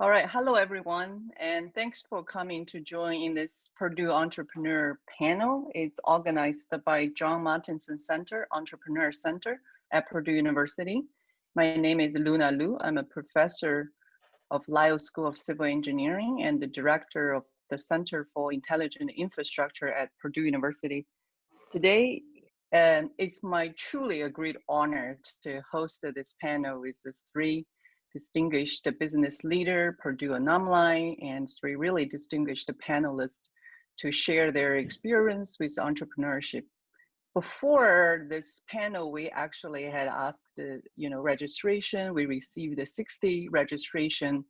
All right, hello everyone, and thanks for coming to join in this Purdue Entrepreneur panel. It's organized by John Martinson Center, Entrepreneur Center at Purdue University. My name is Luna Lu. I'm a professor of Lyles School of Civil Engineering and the director of the Center for Intelligent Infrastructure at Purdue University. Today, um, it's my truly a great honor to host this panel with the three distinguished business leader, Purdue alumni, and three really distinguished panelists to share their experience with entrepreneurship. Before this panel, we actually had asked, you know, registration. We received 60 registration,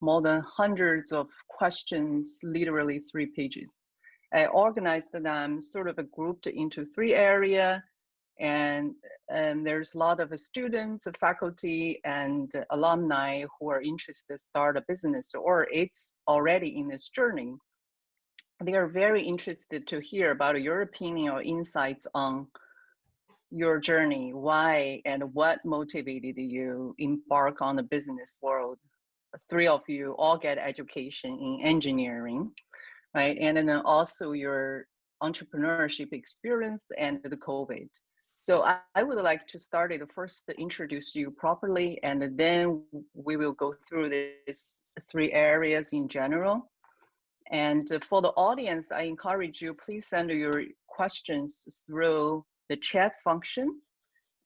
more than hundreds of questions, literally three pages. I organized them sort of grouped into three area and um, there's a lot of students, faculty, and alumni who are interested to start a business or it's already in this journey. They are very interested to hear about your opinion or insights on your journey, why and what motivated you embark on the business world. Three of you all get education in engineering, right? And then also your entrepreneurship experience and the COVID. So I, would like to start it first to introduce you properly, and then we will go through these three areas in general. And for the audience, I encourage you, please send your questions through the chat function.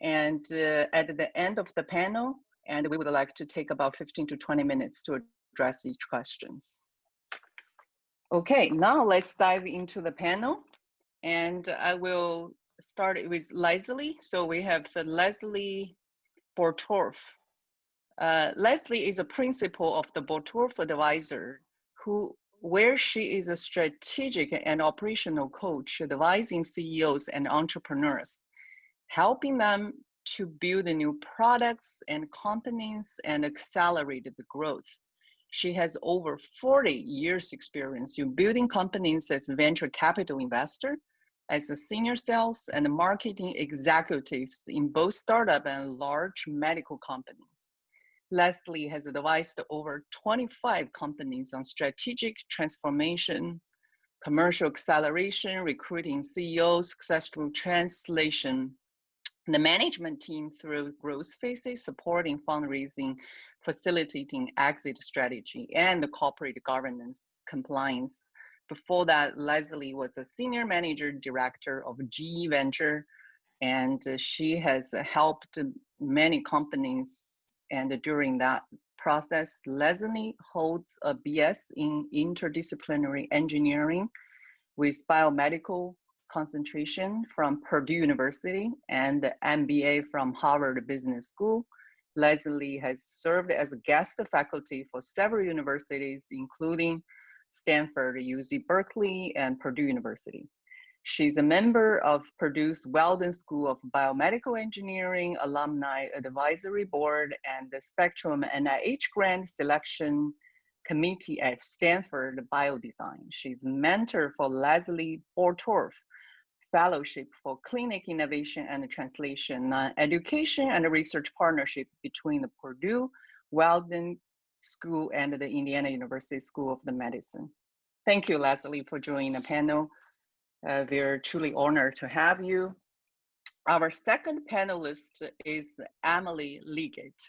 And uh, at the end of the panel, and we would like to take about 15 to 20 minutes to address each questions. Okay, now let's dive into the panel. And I will started with Leslie. So we have Leslie Bottorff. Uh, Leslie is a principal of the Bottorff Advisor, who where she is a strategic and operational coach advising CEOs and entrepreneurs, helping them to build new products and companies and accelerate the growth. She has over 40 years experience in building companies as a venture capital investor, as a senior sales and marketing executives in both startup and large medical companies. Leslie has advised over 25 companies on strategic transformation, commercial acceleration, recruiting CEOs, successful translation, the management team through growth phases, supporting fundraising, facilitating exit strategy, and the corporate governance compliance before that, Leslie was a senior manager director of GE Venture, and uh, she has helped many companies. And during that process, Leslie holds a BS in interdisciplinary engineering with biomedical concentration from Purdue University and MBA from Harvard Business School. Leslie has served as a guest faculty for several universities, including Stanford, UC Berkeley, and Purdue University. She's a member of Purdue's Weldon School of Biomedical Engineering Alumni Advisory Board and the Spectrum NIH Grant Selection Committee at Stanford Biodesign. She's mentor for Leslie Bottorff Fellowship for Clinic Innovation and Translation, uh, Education and Research Partnership between the Purdue Weldon School and the Indiana University School of the Medicine. Thank you, Leslie, for joining the panel. Uh, we're truly honored to have you. Our second panelist is Emily Liggett.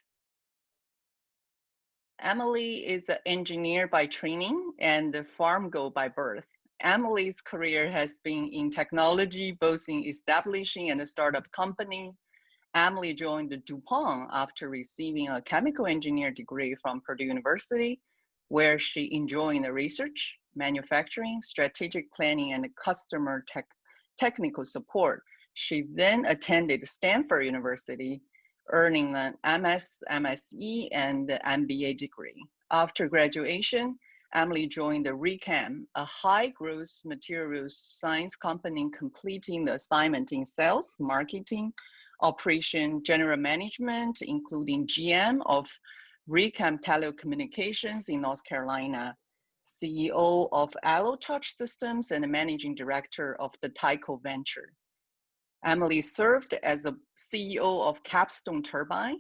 Emily is an engineer by training and a farm girl by birth. Emily's career has been in technology, both in establishing and a startup company, Emily joined DuPont after receiving a chemical engineer degree from Purdue University, where she enjoyed research, manufacturing, strategic planning, and customer tech, technical support. She then attended Stanford University, earning an MS, MSE, and MBA degree. After graduation, Emily joined the Raychem, a high growth materials science company completing the assignment in sales, marketing, operation general management, including GM of Raychem Telecommunications in North Carolina, CEO of Elo TouchSystems and managing director of the Tyco Venture. Emily served as the CEO of Capstone Turbine,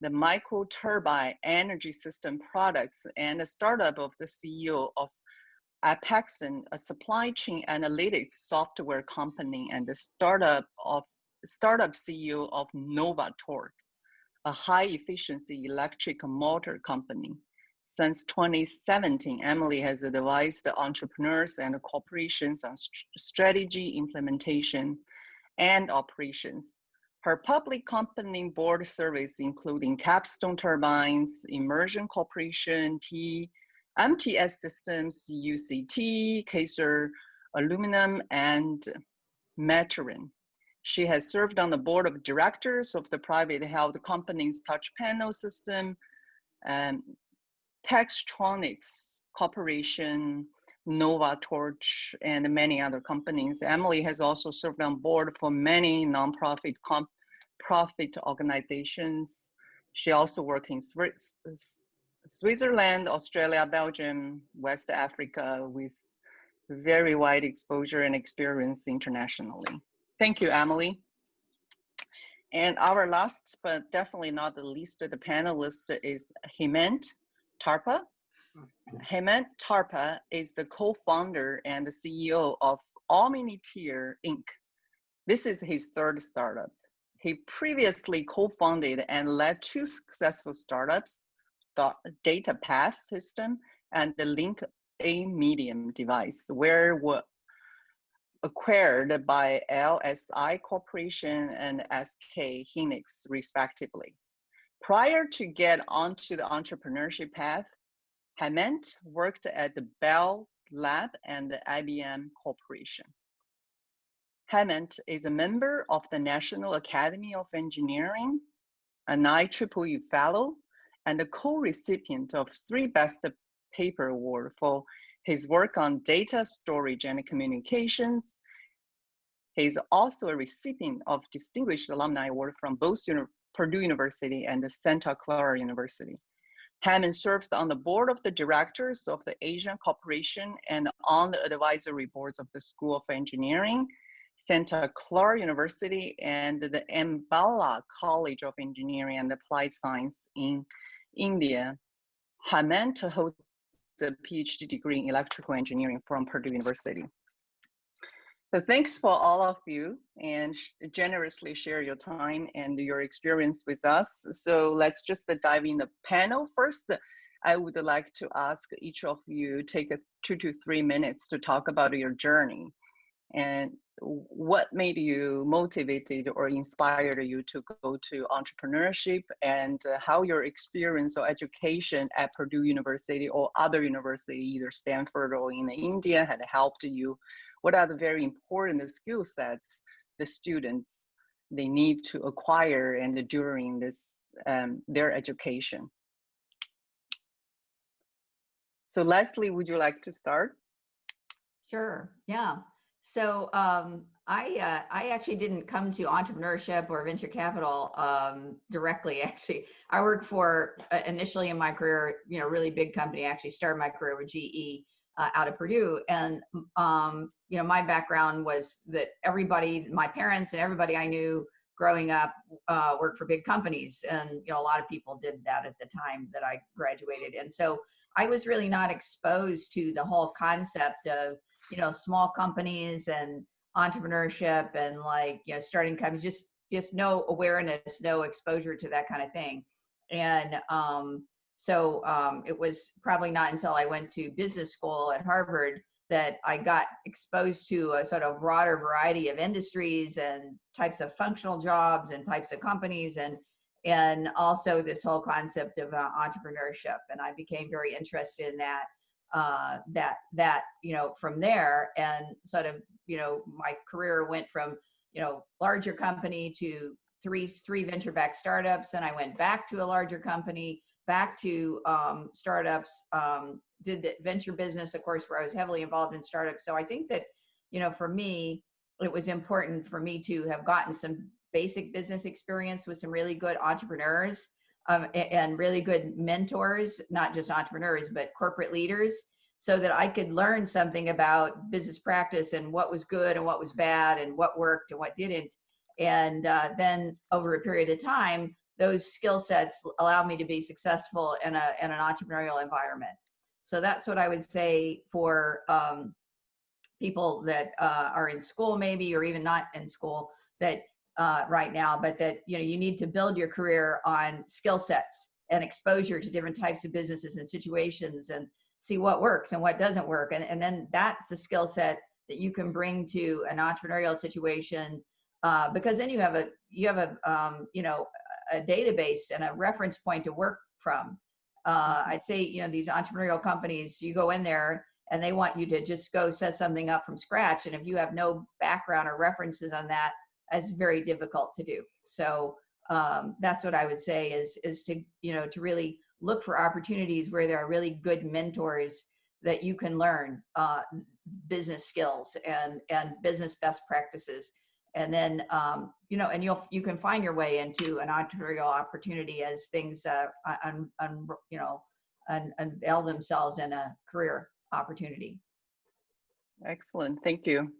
the microturbine energy system products and the startup of the CEO of Apexon, a supply chain analytics software company and the startup of startup CEO of NovaTorque, a high efficiency electric motor company. Since 2017, Emily has advised entrepreneurs and corporations on st strategy, implementation, and operations. Her public company board service, including Capstone Turbines, Immersion Corporation, T, MTS Systems, UCT, Kaiser Aluminum, and Maturin. She has served on the board of directors of the private held companies Touch Panel System, um, Textronics Corporation, NovaTorque, and many other companies. Emily has also served on board for many nonprofit profit organizations. She also works in Switzerland, Australia, Belgium, West Africa with very wide exposure and experience internationally. Thank you, Emily. And our last, but definitely not the least, of the panelist is Hemant Thapar. Hemant Thapar is the co-founder and the CEO of Omnitier Inc. This is his third startup. He previously co-founded and led two successful startups, DataPath System and the Link A Medium device, where were acquired by LSI Corporation and SK Hynix, respectively. Prior to get onto the entrepreneurship path, Hemant worked at the Bell Lab and the IBM Corporation. Hemant is a member of the National Academy of Engineering, an IEEE Fellow, and a co-recipient of three Best Paper Award for his work on data storage and communications. He is also a recipient of Distinguished Alumni Award from both Purdue University and the Santa Clara University. Hemant serves on the board of the directors of the Asian Corporation and on the advisory boards of the School of Engineering Santa Clara University and the Ambala College of Engineering and Applied Science in India. Hemant holds a PhD degree in electrical engineering from Purdue University. So thanks for all of you and generously share your time and your experience with us. So let's just dive in the panel. First, I would like to ask each of you take two to three minutes to talk about your journey and what made you motivated or inspired you to go to entrepreneurship and uh, how your experience or education at Purdue University or other university, either Stanford or in India had helped you? What are the very important skill sets the students they need to acquire and during this um, their education? So Leslie, would you like to start? Sure, yeah. So um, I uh, I actually didn't come to entrepreneurship or venture capital um, directly. Actually, I worked for uh, initially in my career, you know, really big company. I actually started my career with GE uh, out of Purdue, and um, you know, my background was that everybody, my parents and everybody I knew growing up, uh, worked for big companies, and you know, a lot of people did that at the time that I graduated, and so I was really not exposed to the whole concept of you know small companies and entrepreneurship and like you know starting companies just just no awareness no exposure to that kind of thing. And um, so um, it was probably not until i went to business school at harvard that i got exposed to a sort of broader variety of industries and types of functional jobs and types of companies and and also this whole concept of uh, entrepreneurship. And i became very interested in that uh, that that you know from there. And sort of you know my career went from you know larger company to three three venture backed startups. And i went back to a larger company back to um, startups um, did the venture business of course where i was heavily involved in startups. So i think that you know for me it was important for me to have gotten some basic business experience with some really good entrepreneurs um, and really good mentors, not just entrepreneurs, but corporate leaders, so that I could learn something about business practice and what was good and what was bad and what worked and what didn't. And uh, then over a period of time, those skill sets allow me to be successful in a in an entrepreneurial environment. So that's what I would say for um, people that uh, are in school maybe or even not in school that uh, right now, but that you know you need to build your career on skill sets and exposure to different types of businesses and situations and see what works and what doesn't work. And, and then that's the skill set that you can bring to an entrepreneurial situation uh, because then you have a you have a um, you know a database and a reference point to work from. Uh, I'd say you know these entrepreneurial companies, you go in there and they want you to just go set something up from scratch, and if you have no background or references on that, that's very difficult to do. So um, that's what I would say is is to you know to really look for opportunities where there are really good mentors that you can learn uh, business skills and and business best practices. And then um, you know and you'll you can find your way into an entrepreneurial opportunity as things uh, un, un, you know un, unveil themselves in a career opportunity. Excellent. Thank you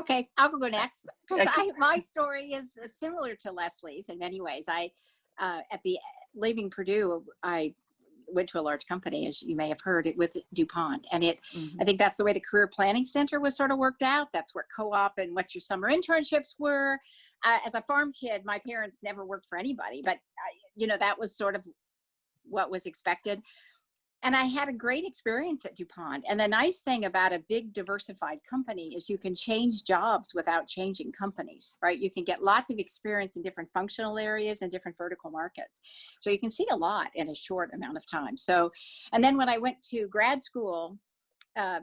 Okay, I'll go next because I my story is similar to Leslie's in many ways. I uh, at the leaving Purdue, I went to a large company, as you may have heard, it with DuPont, and it. Mm -hmm. I think that's the way the Career Planning Center was sort of worked out. That's where co-op and what your summer internships were. Uh, as a farm kid, my parents never worked for anybody, but uh, you know that was sort of what was expected and I had a great experience at DuPont. And the nice thing about a big diversified company is you can change jobs without changing companies, right? You can get lots of experience in different functional areas and different vertical markets. So you can see a lot in a short amount of time. So, and then when I went to grad school, uh,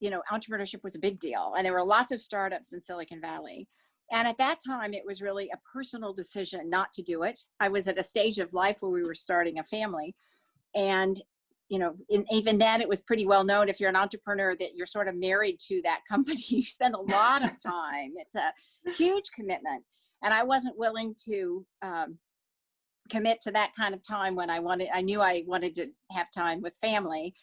you know, entrepreneurship was a big deal. And there were lots of startups in Silicon Valley. And at that time, it was really a personal decision not to do it. I was at a stage of life where we were starting a family and you know, in, even then it was pretty well known if you're an entrepreneur that you're sort of married to that company. You spend a lot of time. It's a huge commitment. And I wasn't willing to um, commit to that kind of time when I wanted, I knew I wanted to have time with family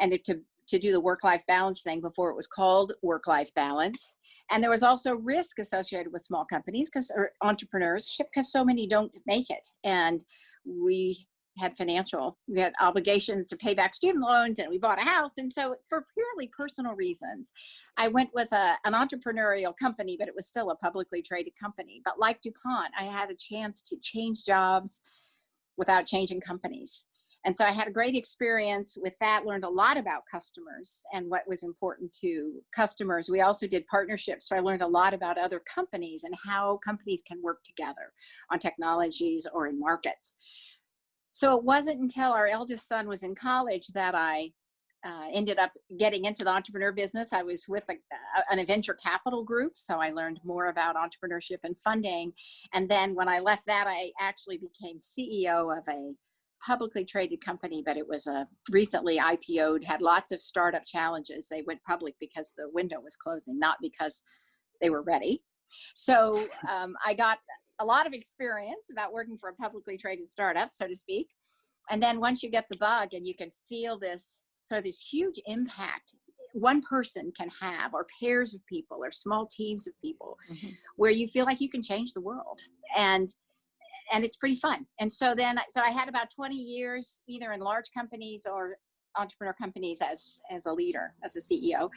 and to, to do the work-life balance thing before it was called work-life balance. And there was also risk associated with small companies because or entrepreneurs because so many don't make it. And we had financial, we had obligations to pay back student loans and we bought a house. And so for purely personal reasons, I went with a, an entrepreneurial company, but it was still a publicly traded company. But like DuPont, I had a chance to change jobs without changing companies. And so I had a great experience with that, learned a lot about customers and what was important to customers. We also did partnerships. So I learned a lot about other companies and how companies can work together on technologies or in markets. So it wasn't until our eldest son was in college that I uh, ended up getting into the entrepreneur business. I was with a, an venture capital group, so I learned more about entrepreneurship and funding. And then when I left that, I actually became CEO of a publicly traded company, but it was a recently IPO'd, had lots of startup challenges. They went public because the window was closing, not because they were ready. So um, I got a lot of experience about working for a publicly traded startup, so to speak. And then once you get the bug and you can feel this, so this huge impact one person can have or pairs of people or small teams of people mm -hmm. where you feel like you can change the world and and it's pretty fun and so then so i had about 20 years either in large companies or entrepreneur companies as as a leader as a ceo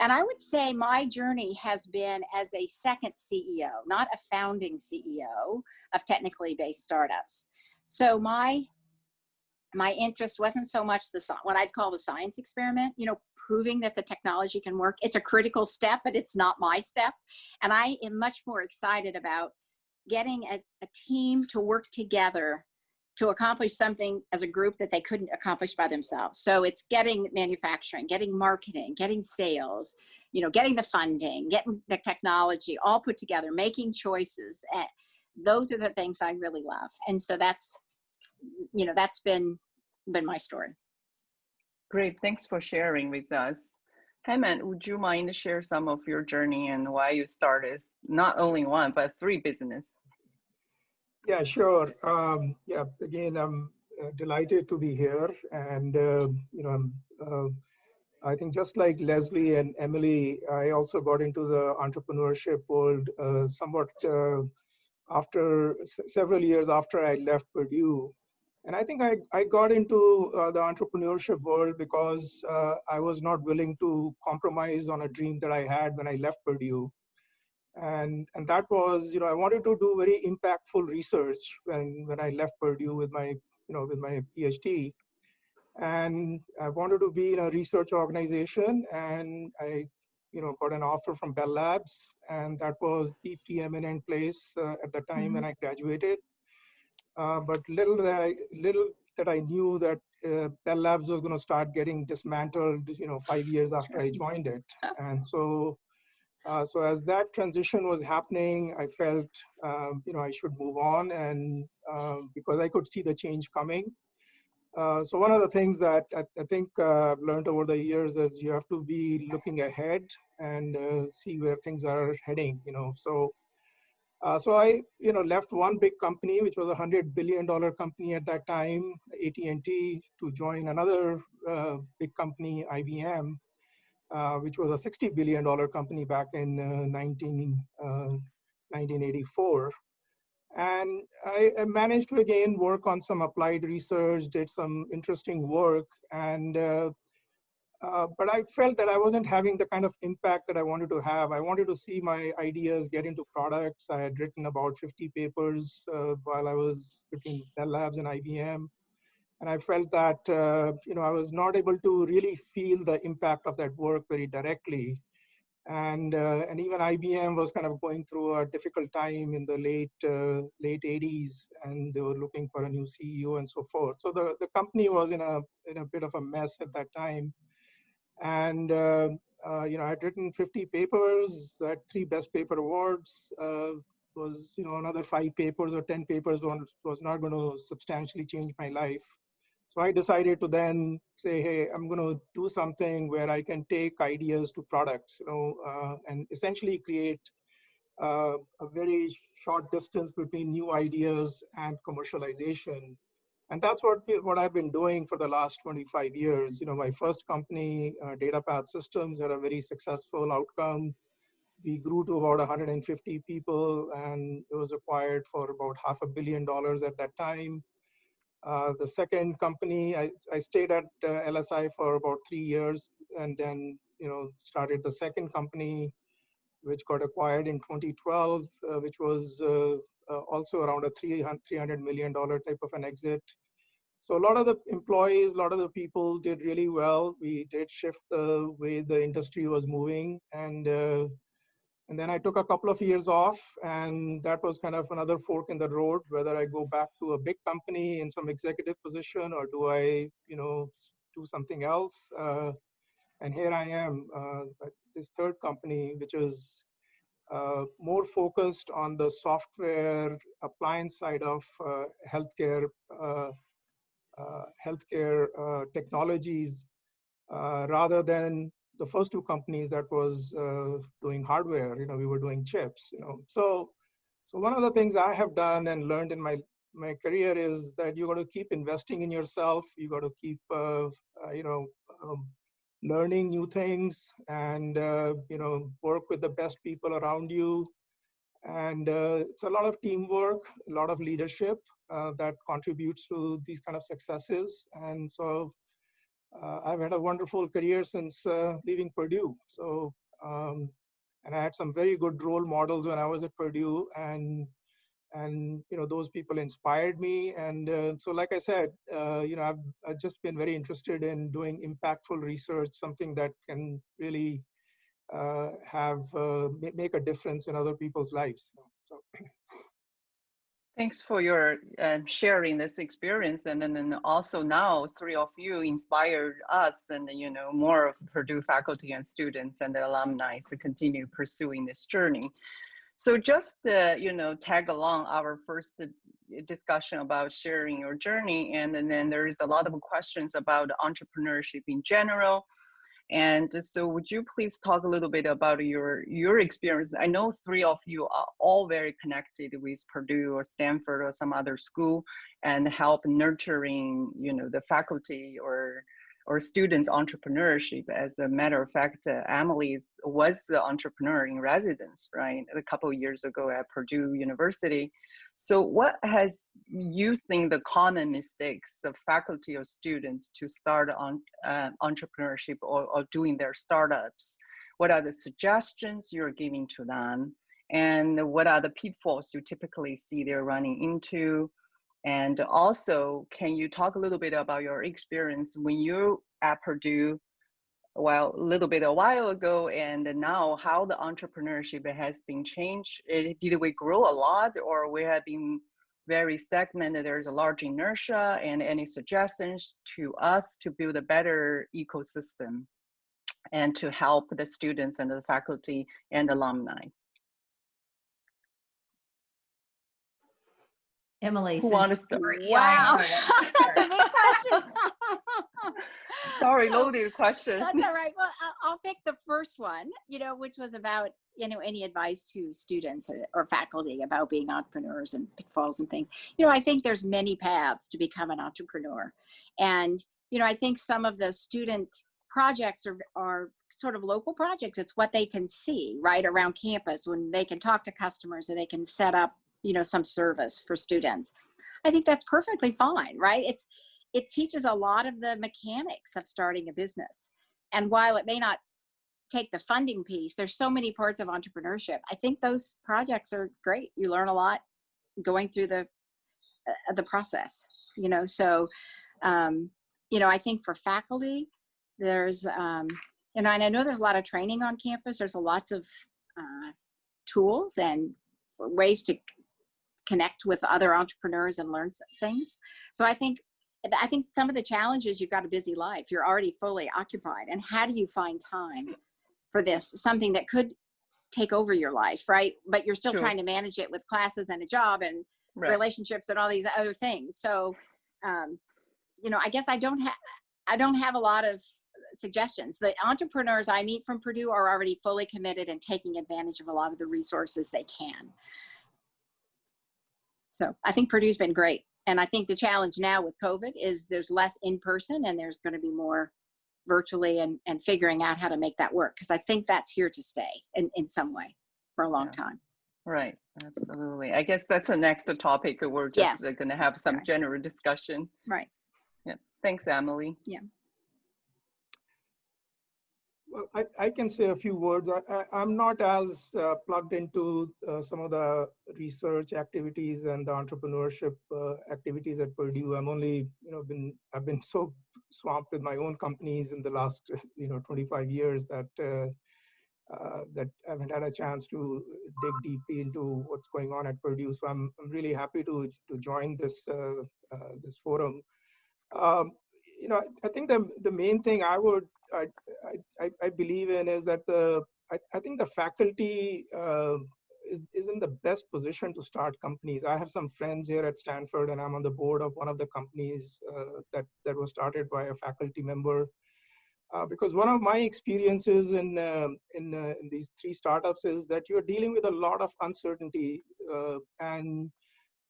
and i would say my journey has been as a second ceo not a founding ceo of technically based startups. So my my interest wasn't so much the what i'd call the science experiment you know proving that the technology can work. It's a critical step but it's not my step. And i am much more excited about getting a, a team to work together to accomplish something as a group that they couldn't accomplish by themselves. So it's getting manufacturing, getting marketing, getting sales, you know, getting the funding, getting the technology all put together, making choices. And those are the things I really love. And so that's, you know, that's been, been my story. Great, thanks for sharing with us. Hemant, would you mind to share some of your journey and why you started not only one, but three business? Yeah, sure. Um, yeah, again, I'm uh, delighted to be here. And, uh, you know, uh, I think just like Leslie and Emily, I also got into the entrepreneurship world uh, somewhat uh, after several years after I left Purdue. And I think I, I got into uh, the entrepreneurship world because I was not willing to compromise on a dream that I had when I left Purdue. And, and that was, you know, I wanted to do very impactful research when, when I left Purdue with my, you know, with my PhD. And I wanted to be in a research organization and I, you know, got an offer from Bell Labs and that was the preeminent place uh, at the time mm -hmm. when I graduated uh, but little that I, little that I knew that uh, Bell Labs was going to start getting dismantled, you know, five years after I joined it. And so, uh, so as that transition was happening, I felt, um, you know, I should move on, and um, because I could see the change coming. Uh, so one of the things that I, I think uh, I've learned over the years is you have to be looking ahead and uh, see where things are heading. You know, so uh, so I, you know, left one big company, which was a hundred billion dollar company at that time, AT&T, to join another big company, IBM, which was a 60 billion dollar company back in 19, 1984. Uh, and I, managed to again work on some applied research, did some interesting work, and uh, uh, but I felt that I wasn't having the kind of impact that I wanted to have. I wanted to see my ideas get into products. I had written about 50 papers uh, while I was between Bell Labs and IBM. And I felt that, uh, you know, I was not able to really feel the impact of that work very directly. And, uh, and even IBM was kind of going through a difficult time in the late, uh, late 80s, and they were looking for a new CEO and so forth. So the, the company was in a, in a bit of a mess at that time and uh, uh, you know, I'd written 50 papers, had three best paper awards. Uh, was you know another five papers or 10 papers was, was not going to substantially change my life. So I decided to then say, hey, I'm going to do something where I can take ideas to products, you know, uh, and essentially create uh, a very short distance between new ideas and commercialization and that's what what I've been doing for the last 25 years. You know, my first company, uh, DataPath Systems, had a very successful outcome. We grew to about 150 people, and it was acquired for about half a billion dollars at that time. Uh, the second company, I, I stayed at uh, LSI for about three years, and then you know started the second company, which got acquired in 2012, uh, which was uh, uh, also around a 300 million dollar type of an exit. So a lot of the employees, a lot of the people did really well. We did shift the way the industry was moving, and and then I took a couple of years off, and that was kind of another fork in the road. Whether I go back to a big company in some executive position, or do I, you know, do something else? Uh, and here I am, uh, this third company, which is uh, more focused on the software appliance side of uh, healthcare, uh, uh healthcare technologies, rather than the first two companies that was doing hardware. You know, we were doing chips. You know, so so one of the things I have done and learned in my my career is that you got to keep investing in yourself. You got to keep you know um, learning new things and uh, you know work with the best people around you and uh, it's a lot of teamwork a lot of leadership uh, that contributes to these kind of successes and so uh, i've had a wonderful career since uh, leaving purdue. So um, and i had some very good role models when i was at purdue and and you know those people inspired me. And uh, so like i said uh, you know I've, I've just been very interested in doing impactful research something that can really uh, have uh, make a difference in other people's lives. So thanks for your uh, sharing this experience and then also now three of you inspired us and you know more of purdue faculty and students and the alumni to continue pursuing this journey so just uh, you know tag along our first uh, discussion about sharing your journey, and, and then there is a lot of questions about entrepreneurship in general. And so would you please talk a little bit about your your experience? I know three of you are all very connected with Purdue or Stanford or some other school and help nurturing, you know, the faculty or or students entrepreneurship. As a matter of fact, uh, Emily was the entrepreneur in residence, right, a couple years ago at Purdue University. So what has you think the common mistakes of faculty or students to start on uh, entrepreneurship or, or doing their startups? What are the suggestions you're giving to them? And what are the pitfalls you typically see they're running into? And also, can you talk a little bit about your experience when you at Purdue, well, a little bit a while ago, and now how the entrepreneurship has been changed? Eh, did we grow a lot, or we have been very stagnant? There's a large inertia, and any suggestions to us to build a better ecosystem and to help the students and the faculty and alumni? Emily. Who since wants to you were- yeah, Wow, that's a big question. Sorry, So, loaded question. That's all right. Well, I'll, I'll pick the first one, you know, which was about, you know, any advice to students or, or faculty about being entrepreneurs and pitfalls and things. You know, I think there's many paths to become an entrepreneur. And, you know, I think some of the student projects are, are sort of local projects. It's what they can see right around campus when they can talk to customers and they can set up, you know, some service for students. I think that's perfectly fine, right? It's, it teaches a lot of the mechanics of starting a business. And while it may not take the funding piece, there's so many parts of entrepreneurship. I think those projects are great. You learn a lot going through the uh, the process, you know. So, um, you know, I think for faculty, there's, um, and I know there's a lot of training on campus. There's a lots of uh, tools and ways to connect with other entrepreneurs and learn things. So I think I think some of the challenges you've got a busy life, you're already fully occupied, and how do you find time for this? Something that could take over your life, right? But you're still Sure. trying to manage it with classes and a job and Right. relationships and all these other things. So, um, you know, I guess I don't have I don't have a lot of suggestions. The entrepreneurs I meet from Purdue are already fully committed and taking advantage of a lot of the resources they can. So I think Purdue's been great. And I think the challenge now with COVID is there's less in person and there's going to be more virtually and, and figuring out how to make that work. Because I think that's here to stay in, in some way for a long Yeah. time. Right, absolutely. I guess that's the next topic. that We're just Yes. Uh, going to have some Right. general discussion. Right. Yeah. Thanks, Emily. Well, I, I can say a few words. I, I'm not as uh, plugged into uh, some of the research activities and the entrepreneurship uh, activities at Purdue. I'm only, you know, been I've been so swamped with my own companies in the last, you know, 25 years that uh, uh, that I haven't had a chance to dig deeply into what's going on at Purdue. So I'm, I'm really happy to to join this uh, this forum. Um, you know, I think the the main thing I would I, I, I believe in is that the I, I think the faculty uh, is, is in the best position to start companies. I have some friends here at Stanford, and I'm on the board of one of the companies uh, that that was started by a faculty member. Uh, because one of my experiences in um in, uh, in these three startups is that you're dealing with a lot of uncertainty, uh, and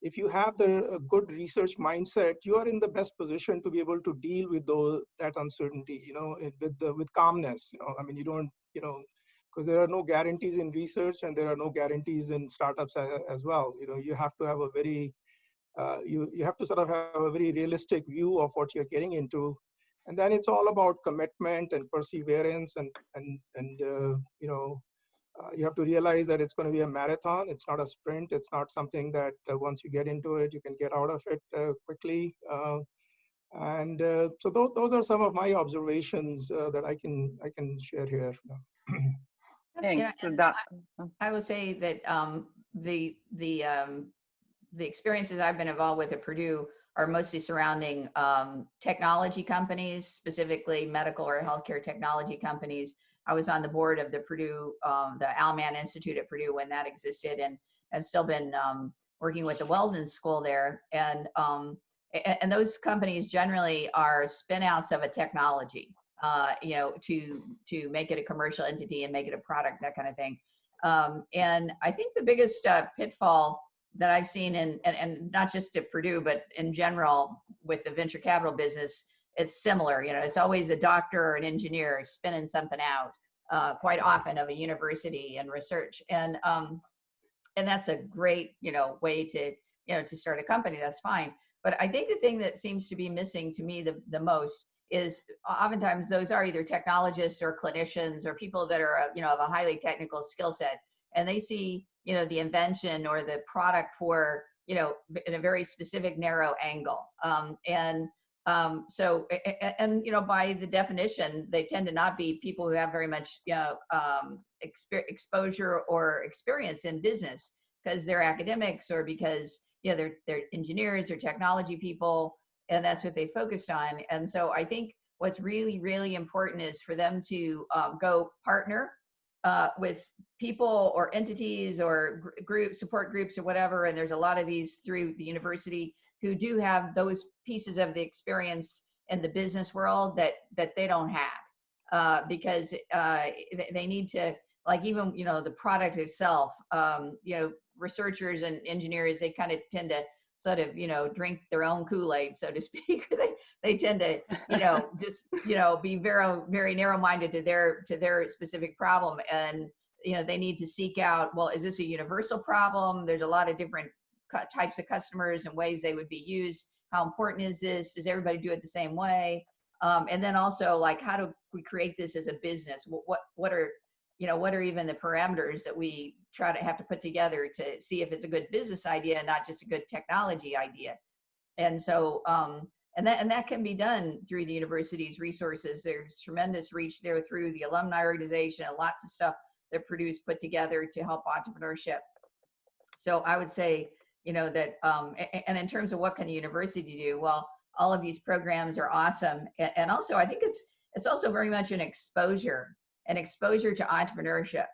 if you have the good research mindset, you are in the best position to be able to deal with those that uncertainty. You know, with the, with calmness. You know, I mean, you don't you know because there are no guarantees in research and there are no guarantees in startups as, as well. You know, you have to have a very uh, you you have to sort of have a very realistic view of what you're getting into, and then it's all about commitment and perseverance and and and uh, you know uh, you have to realize that it's going to be a marathon. It's not a sprint. It's not something that uh, once you get into it, you can get out of it uh, quickly. Uh, and uh, so those, those are some of my observations uh, that I can I can share here. You know, Thanks. So that, I would say that um, the the um, the experiences I've been involved with at Purdue are mostly surrounding um, technology companies, specifically medical or healthcare technology companies. I was on the board of the Purdue, um, the Al Mann Institute at Purdue when that existed, and have still been um, working with the Weldon School there. And um, and those companies generally are spinouts of a technology, uh, you know, to to make it a commercial entity and make it a product, that kind of thing. Um, and I think the biggest uh, pitfall that I've seen, in, and, and not just at Purdue, but in general with the venture capital business, it's similar. You know, it's always a doctor or an engineer spinning something out. Uh, quite often of a university and research, and um, and that's a great you know way to you know to start a company. That's fine. But I think the thing that seems to be missing to me the, the most is oftentimes those are either technologists or clinicians or people that are you know of a highly technical skill set and they see you know the invention or the product for you know in a very specific narrow angle um, and um, so and you know by the definition they tend to not be people who have very much you know um, exp- exposure or experience in business because they're academics or because you know they're they're engineers or technology people and that's what they focused on. And so i think what's really really important is for them to um, go partner uh, with people or entities or gr- group support groups or whatever and there's a lot of these through the university who do have those pieces of the experience in the business world that that they don't have. Uh, because uh, they need to like even you know the product itself um, you know researchers and engineers they kind of tend to sort of you know drink their own kool-aid so to speak. They they tend to you know just you know be very very narrow-minded to their to their specific problem. And you know they need to seek out well is this a universal problem? There's a lot of different types of customers and ways they would be used. How important is this? Does everybody do it the same way? Um, and then also like how do we create this as a business? What what, what are you know what are even the parameters that we try to have to put together to see if it's a good business idea and not just a good technology idea? And so um, and that and that can be done through the university's resources. There's tremendous reach there through the alumni organization and lots of stuff that Purdue put together to help entrepreneurship. So i would say you know that um, and in terms of what can the university do well all of these programs are awesome. And also i think it's it's also very much an exposure an exposure to entrepreneurship.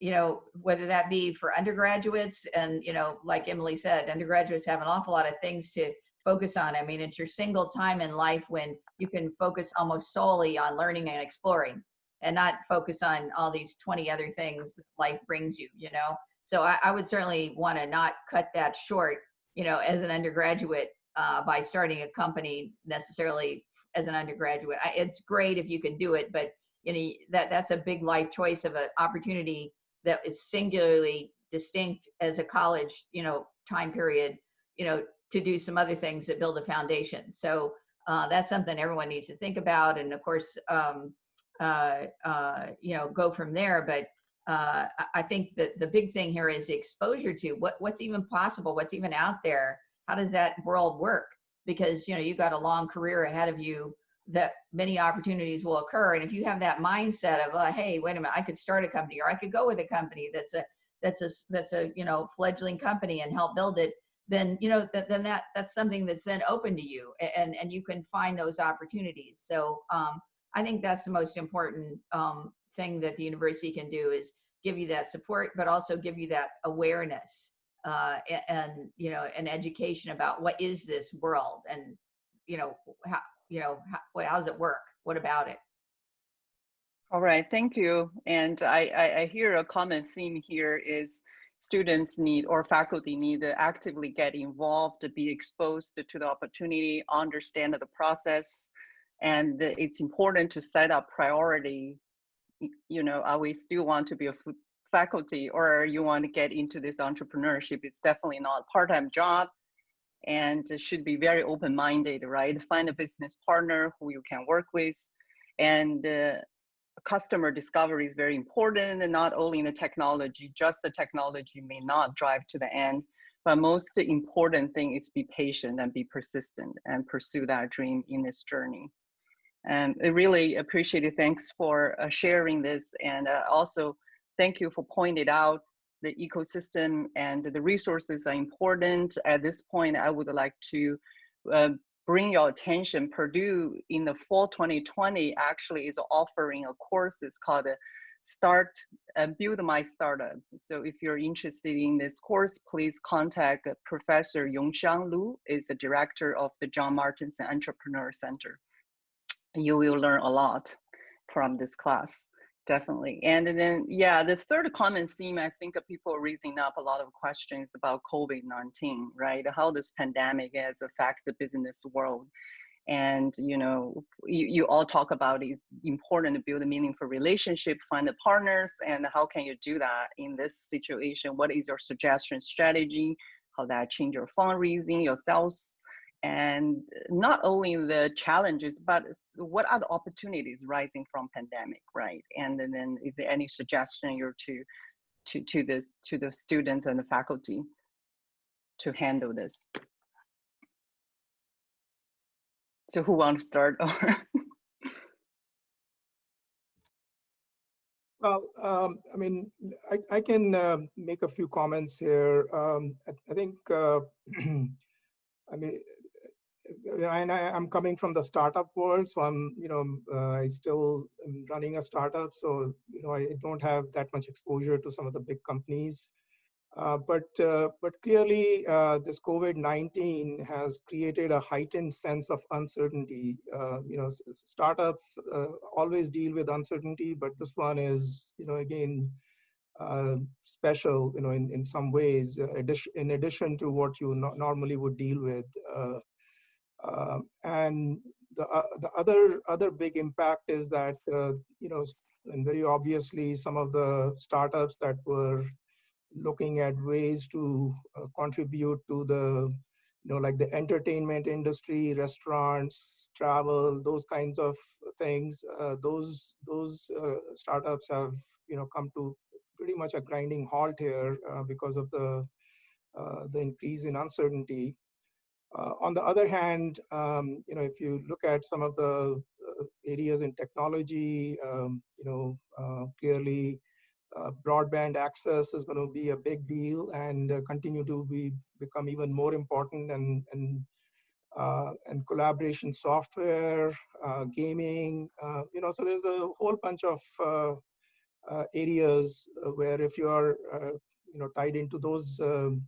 You know whether that be for undergraduates and you know like emily said undergraduates have an awful lot of things to focus on. I mean it's your single time in life when you can focus almost solely on learning and exploring and not focus on all these 20 other things life brings you you know so i, I would certainly want to not cut that short you know as an undergraduate uh, by starting a company necessarily as an undergraduate. I, it's great if you can do it but you know that that's a big life choice of an opportunity that is singularly distinct as a college you know time period you know to do some other things that build a foundation. So uh, that's something everyone needs to think about and of course um, uh, uh, you know go from there but uh, I think that the big thing here is exposure to what what's even possible what's even out there how does that world work because you know you've got a long career ahead of you that many opportunities will occur. And if you have that mindset of, uh, hey, wait a minute, I could start a company, or I could go with a company that's a that's a that's a you know fledgling company and help build it, then you know that then that that's something that's then open to you, and and you can find those opportunities. So um, I think that's the most important um, thing that the university can do is give you that support, but also give you that awareness uh, and, you know an education about what is this world and you know how you know, how, what, how does it work? What about it? All right, thank you. And I, I, I hear a common theme here is students need or faculty need to actively get involved, to be exposed to the opportunity, understand the process, and it's important to set up priority. You know, are we still want to be a faculty or you want to get into this entrepreneurship? It's definitely not a part-time job and should be very open-minded, right? Find a business partner who you can work with, and uh, customer discovery is very important, and not only in the technology, just the technology may not drive to the end, but most important thing is be patient and be persistent and pursue that dream in this journey. And I really appreciate it. Thanks for uh, sharing this, and uh, also thank you for pointing out the ecosystem and the resources are important. At this point, I would like to uh, bring your attention. Purdue in the fall 2020 actually is offering a course. It's called Start and Build My Startup. So if you're interested in this course, please contact Professor Yung-Hsiang Lu, is the director of the John Martinson Entrepreneur Center. You will learn a lot from this class definitely. And then, yeah, the third common theme, I think people raising up a lot of questions about COVID-19, right? How this pandemic has affected the business world. and you know you, you all talk about it's important to build a meaningful relationship find the partners and how can you do that in this situation what is your suggestion strategy how that change your fundraising your sales and not only the challenges but what are the opportunities rising from pandemic right and then, then is there any suggestion you're to to to the to the students and the faculty to handle this so who wants to start? well, um, I mean, I, I can uh, make a few comments here. Um, I, I, think, uh, I mean, and I, am coming from the startup world, so I'm, you know, uh, I still am running a startup, so you know, I don't have that much exposure to some of the big companies. Uh, but uh, but clearly, uh, this COVID-19 has created a heightened sense of uncertainty. Uh, you know, startups uh, always deal with uncertainty, but this one is, you know, again, uh, special. You know, in in some ways, addition, in addition to what you no normally would deal with. And the the other other big impact is that you know, and very obviously, some of the startups that were looking at ways to uh, contribute to the you know like the entertainment industry restaurants travel those kinds of things uh, those those uh, startups have you know come to pretty much a grinding halt here uh, because of the uh, the increase in uncertainty. uh, on the other hand um, you know if you look at some of the areas in technology um, you know clearly uh, broadband access is going to be a big deal and uh, continue to be become even more important and and uh, and collaboration software, uh, gaming, uh, you know, so there's a whole bunch of uh, areas where if you are, you know, tied into those um,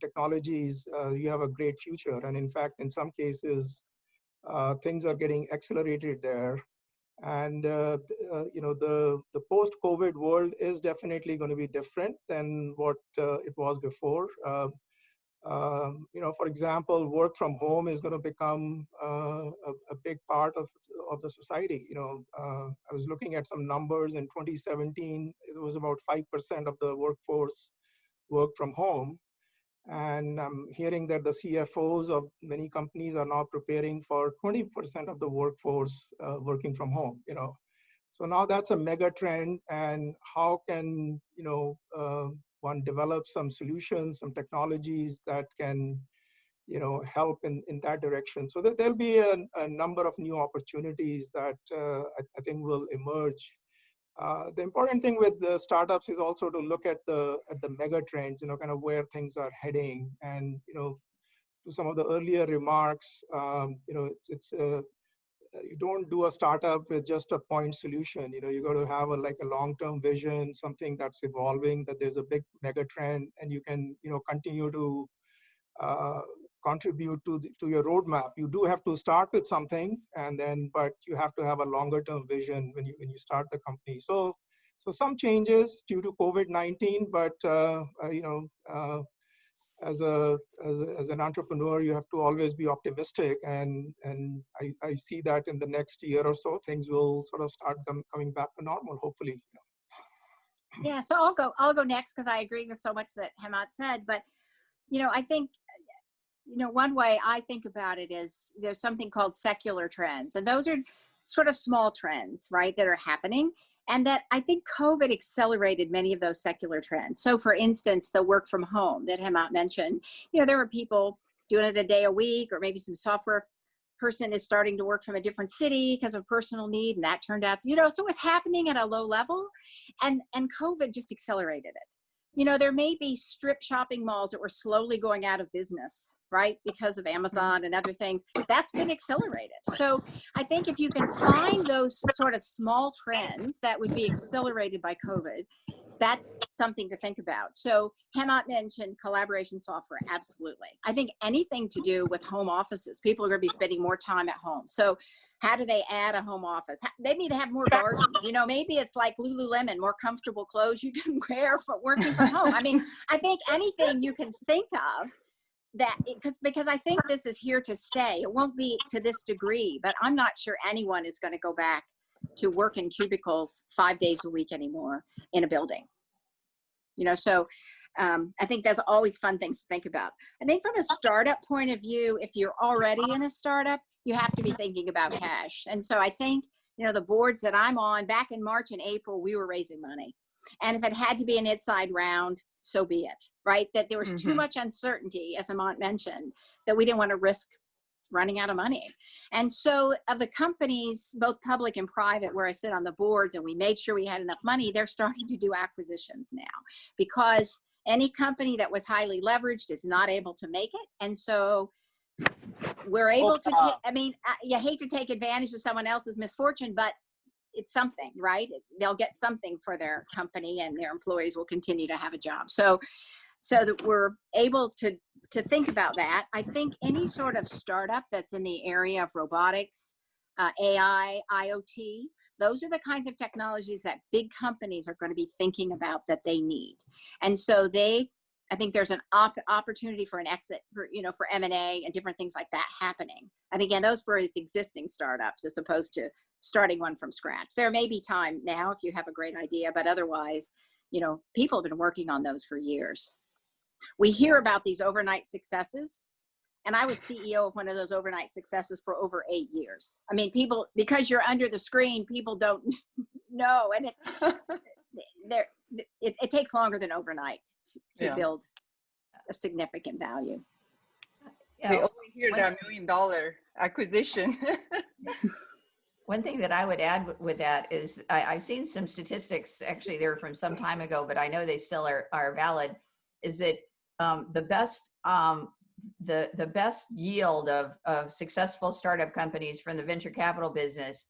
technologies, you have a great future. And in fact, in some cases, things are getting accelerated there. And uh, uh, you know the the post covid world is definitely going to be different than what uh, it was before. Um, um, you know for example work from home is going to become uh, a, a, big part of of the society. You know uh, i was looking at some numbers in 2017 it was about 5% of the workforce work from home and I'm hearing that the CFOs of many companies are now preparing for 20% of the workforce uh, working from home, you know. So now that's a mega trend and how can, you know, uh, one develop some solutions, some technologies that can, you know, help in, in that direction. So that there'll be a, a number of new opportunities that uh, I, I think will emerge uh, the important thing with the startups is also to look at the at the mega trends, you know, kind of where things are heading, and you know, to some of the earlier remarks, um, you know, it's it's uh, you don't do a startup with just a point solution. You know, you got to have a like a long-term vision, something that's evolving, that there's a big mega trend, and you can you know continue to uh, contribute to the, to your roadmap. You do have to start with something, and then but you have to have a longer term vision when you when you start the company. So so some changes due to COVID-19, but uh, uh, you know. Uh, as a, as as an entrepreneur, you have to always be optimistic, and and I, I see that in the next year or so, things will sort of start com coming back to normal, hopefully. Yeah, so I'll go. I'll go next because I agree with so much that Hemant said. But you know, I think you know, one way I think about it is there's something called secular trends, and those are sort of small trends, right, that are happening. And that I think COVID accelerated many of those secular trends. So, for instance, the work from home that Hemant mentioned, you know, there were people doing it a day a week, or maybe some software person is starting to work from a different city because of personal need, and that turned out, you know, so it was happening at a low level, and and COVID just accelerated it. You know, there may be strip shopping malls that were slowly going out of business right? Because of Mm-hmm. Amazon and other things, that's been accelerated. So I think if you can find those sort of small trends that would be accelerated by COVID, that's something to think about. So Hemant mentioned collaboration software. Absolutely. I think anything to do with home offices, people are going to be spending more time at home. So how do they add a home office? Maybe they need to have more gardens. You know, maybe it's like Lululemon, more comfortable clothes you can wear for working from home. I mean, I think anything you can think of that because because I think this is here to stay. It won't be to this degree, but I'm not sure anyone is going to go back to work in cubicles five days a week anymore in a building. You know, so um, I think that's always fun things to think about. I think from a startup point of view, if you're already in a startup, you have to be thinking about cash. And so I think, you know, the boards that I'm on back in March and April, we were raising money. And if it had to be an inside round, so be it, right? That there was mm -hmm. too mm-hmm. much uncertainty, as Hemant mentioned, that we didn't want to risk running out of money. And so of the companies, both public and private, where I sit on the boards and we made sure we had enough money, they're starting to do acquisitions now because any company that was highly leveraged is not able to make it. And so we're able to take, I mean, you hate to take advantage of someone else's misfortune, but it's something, right? They'll get something for their company and their employees will continue to have a job. So, so that we're able to, to think about that. I think any sort of startup that's in the area of robotics, uh, AI, IoT, those are the kinds of technologies that big companies are going to be thinking about that they need. And so they, I think there's an op opportunity for an exit for, you know, for M&A and different things like that happening. And again, those for its existing startups as opposed to starting one from scratch. There may be time now if you have a great idea, but otherwise, you know, people have been working on those for years. We hear about these overnight successes, and I was CEO of one of those overnight successes for over eight years. I mean, people, because you're under the screen, people don't know. And it, there, it, it, takes longer than overnight to, to yeah. build a significant value. Yeah. We only hear that million dollar acquisition. One thing that I would add with that is I, have seen some statistics, actually they're from some time ago, but I know they still are, are valid, is that um, the best um, the the best yield of of successful startup companies from the venture capital business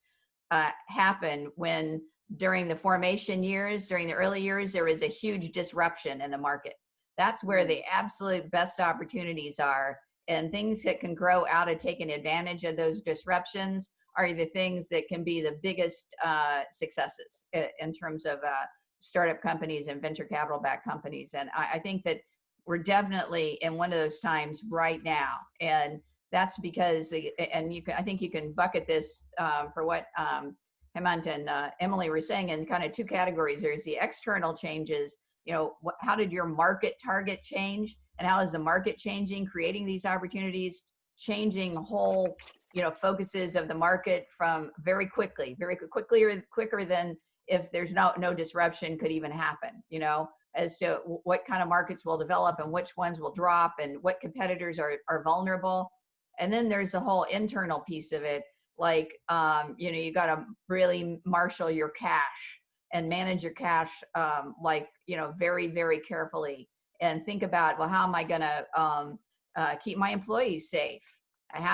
uh, happen when during the formation years, during the early years, there is a huge disruption in the market. That's where the absolute best opportunities are, and things that can grow out of taking advantage of those disruptions are the things that can be the biggest uh, successes in terms of uh, startup companies and venture capital backed companies. And I, I think that we're definitely in one of those times right now. And that's because, and you can, I think you can bucket this um, for what um, Hemant and uh, Emily were saying in kind of two categories. There's the external changes, you know, how did your market target change? And how is the market changing, creating these opportunities, changing whole, you know, focuses of the market from very quickly, very quickly or quicker than if there's no, no disruption could even happen, you know? as to what kind of markets will develop and which ones will drop and what competitors are, are vulnerable. And then there's the whole internal piece of it. Like, um, you know, you got to really marshal your cash and manage your cash, um, like, you know, very, very carefully and think about, well, how am I going to um, uh, keep my employees safe?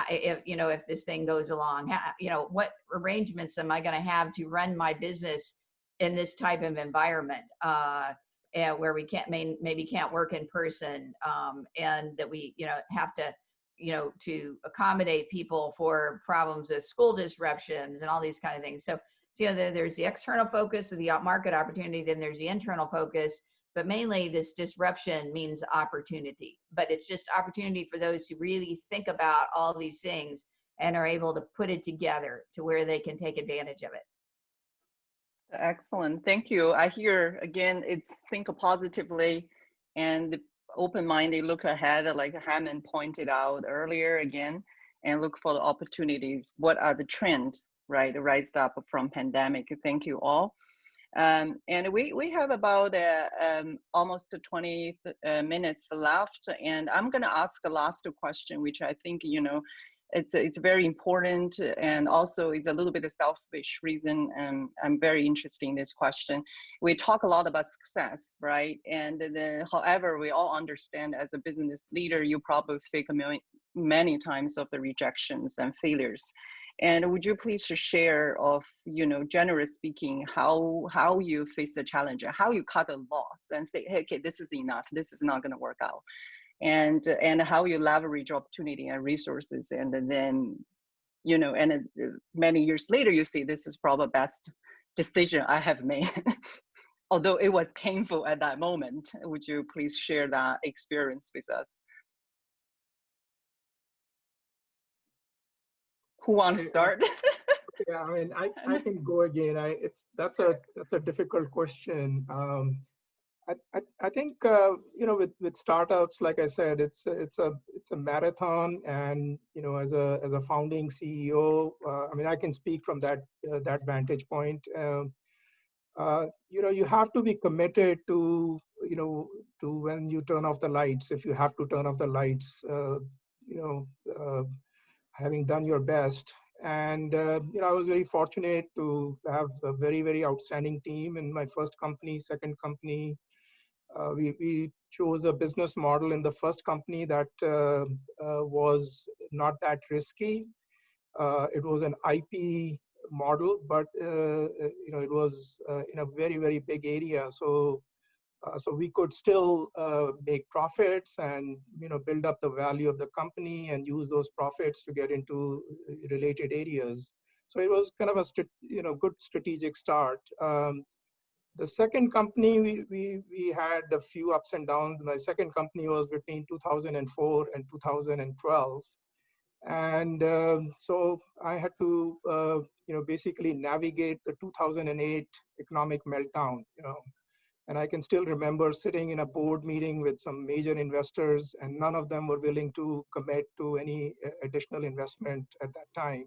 If, you know, if this thing goes along, you know, what arrangements am I going to have to run my business in this type of environment? Uh, and where we can't may, maybe can't work in person um, and that we you know have to you know to accommodate people for problems with school disruptions and all these kind of things so so you know there's the external focus of the market opportunity then there's the internal focus but mainly this disruption means opportunity but it's just opportunity for those who really think about all these things and are able to put it together to where they can take advantage of it Excellent. Thank you. I hear again, it's think positively and open-minded look ahead, like Hemant pointed out earlier again, and look for the opportunities. What are the trends, right, rise up from pandemic? Thank you all. Um, and we, we have about uh, um, almost 20 uh, minutes left, and I'm going to ask the last question, which I think, you know, it's it's very important and also it's a little bit of selfish reason and i'm very interested in this question. We talk a lot about success right? And however we all understand as a business leader you probably million, many times of the rejections and failures and would you please share of you know generally speaking how how you face the challenge how you cut a loss and say hey okay this is enough. This is not going to work out. And and how you leverage opportunity and resources and then you know and uh, many years later you see this is probably best decision i have made. Although it was painful at that moment would you please share that experience with us Who wants to start? Yeah, I mean, I, I can go again. I, it's, that's a, that's a difficult question. Um, I, I, I think, uh, you know, with, with startups, like I said, it's, it's a, it's a marathon and, you know, as a, as a founding CEO, uh, I mean, I can speak from that, uh, that vantage point. Um, uh, you know, you have to be committed to, you know, to when you turn off the lights, if you have to turn off the lights, uh, you know, uh, having done your best. And, uh, you know, I was very fortunate to have a very, very outstanding team in my first company, second company. Uh, we, we chose a business model in the first company that uh, uh, was not that risky. Uh, it was an IP model, but, uh, you know, it was in a very, very big area. So uh, so we could still uh, make profits and you know build up the value of the company and use those profits to get into uh, related areas. So it was kind of a you know good strategic start. Um, the second company we, we we had a few ups and downs. My second company was between 2004 and 2012, and um, so I had to uh, you know basically navigate the 2008 economic meltdown. You know and I can still remember sitting in a board meeting with some major investors, and none of them were willing to commit to any uh, additional investment at that time.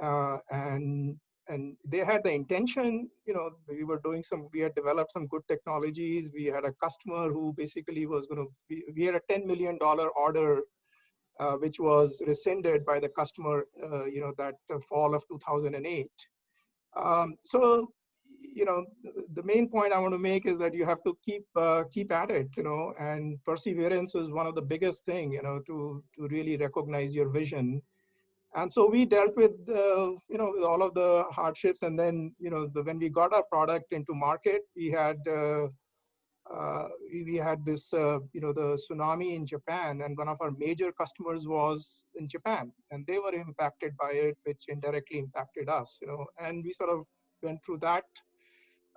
Uh, and and they had the intention, you know, we were doing some, we had developed some good technologies. We had a customer who basically was going to, we, had a $10 million order, uh, which was rescinded by the customer, uh, you know, that uh, fall of 2008. Um, so you know the main point i want to make is that you have to keep uh, keep at it you know and perseverance is one of the biggest thing you know to to really recognize your vision. And so we dealt with uh, you know with all of the hardships and then you know the, when we got our product into market we had uh, uh, we, had this uh, you know the tsunami in japan and one of our major customers was in japan and they were impacted by it which indirectly impacted us you know and we sort of went through that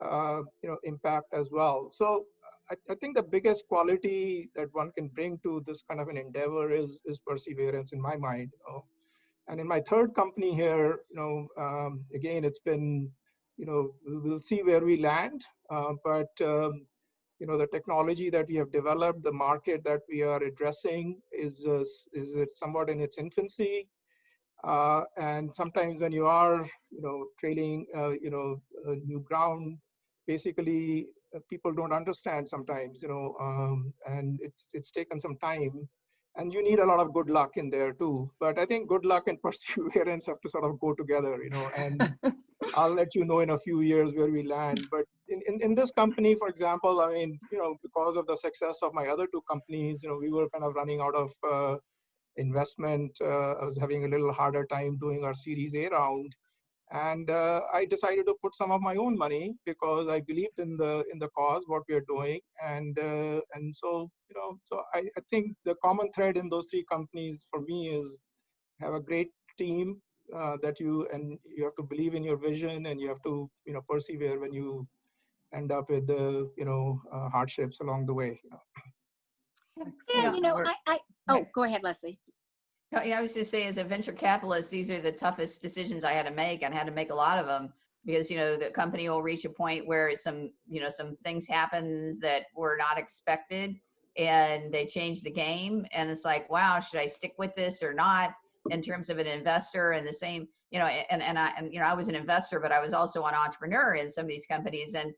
uh, you know impact as well so I, I, think the biggest quality that one can bring to this kind of an endeavor is is perseverance in my mind you know? and in my third company here you know um, again it's been you know we'll see where we land uh, but um, you know the technology that we have developed the market that we are addressing is uh, is somewhat in its infancy uh, and sometimes when you are, you know, trailing, uh, you know, new ground, basically uh, people don't understand sometimes, you know, um, and it's it's taken some time, and you need a lot of good luck in there too. But I think good luck and perseverance have to sort of go together, you know. And I'll let you know in a few years where we land. But in, in, in this company, for example, I mean, you know, because of the success of my other two companies, you know, we were kind of running out of uh, investment. Uh, I was having a little harder time doing our Series A round, and uh, I decided to put some of my own money because I believed in the in the cause, what we are doing, and uh, and so you know, so I, I think the common thread in those three companies for me is have a great team uh, that you and you have to believe in your vision and you have to you know persevere when you end up with the you know uh, hardships along the way. You know. Yeah, you know, I, I, oh, go ahead, Leslie. No, yeah, I was just saying, as a venture capitalist, these are the toughest decisions I had to make, and had to make a lot of them because you know the company will reach a point where some you know some things happen that were not expected, and they change the game, and it's like, wow, should I stick with this or not? In terms of an investor, and the same, you know, and and I and you know I was an investor, but I was also an entrepreneur in some of these companies, and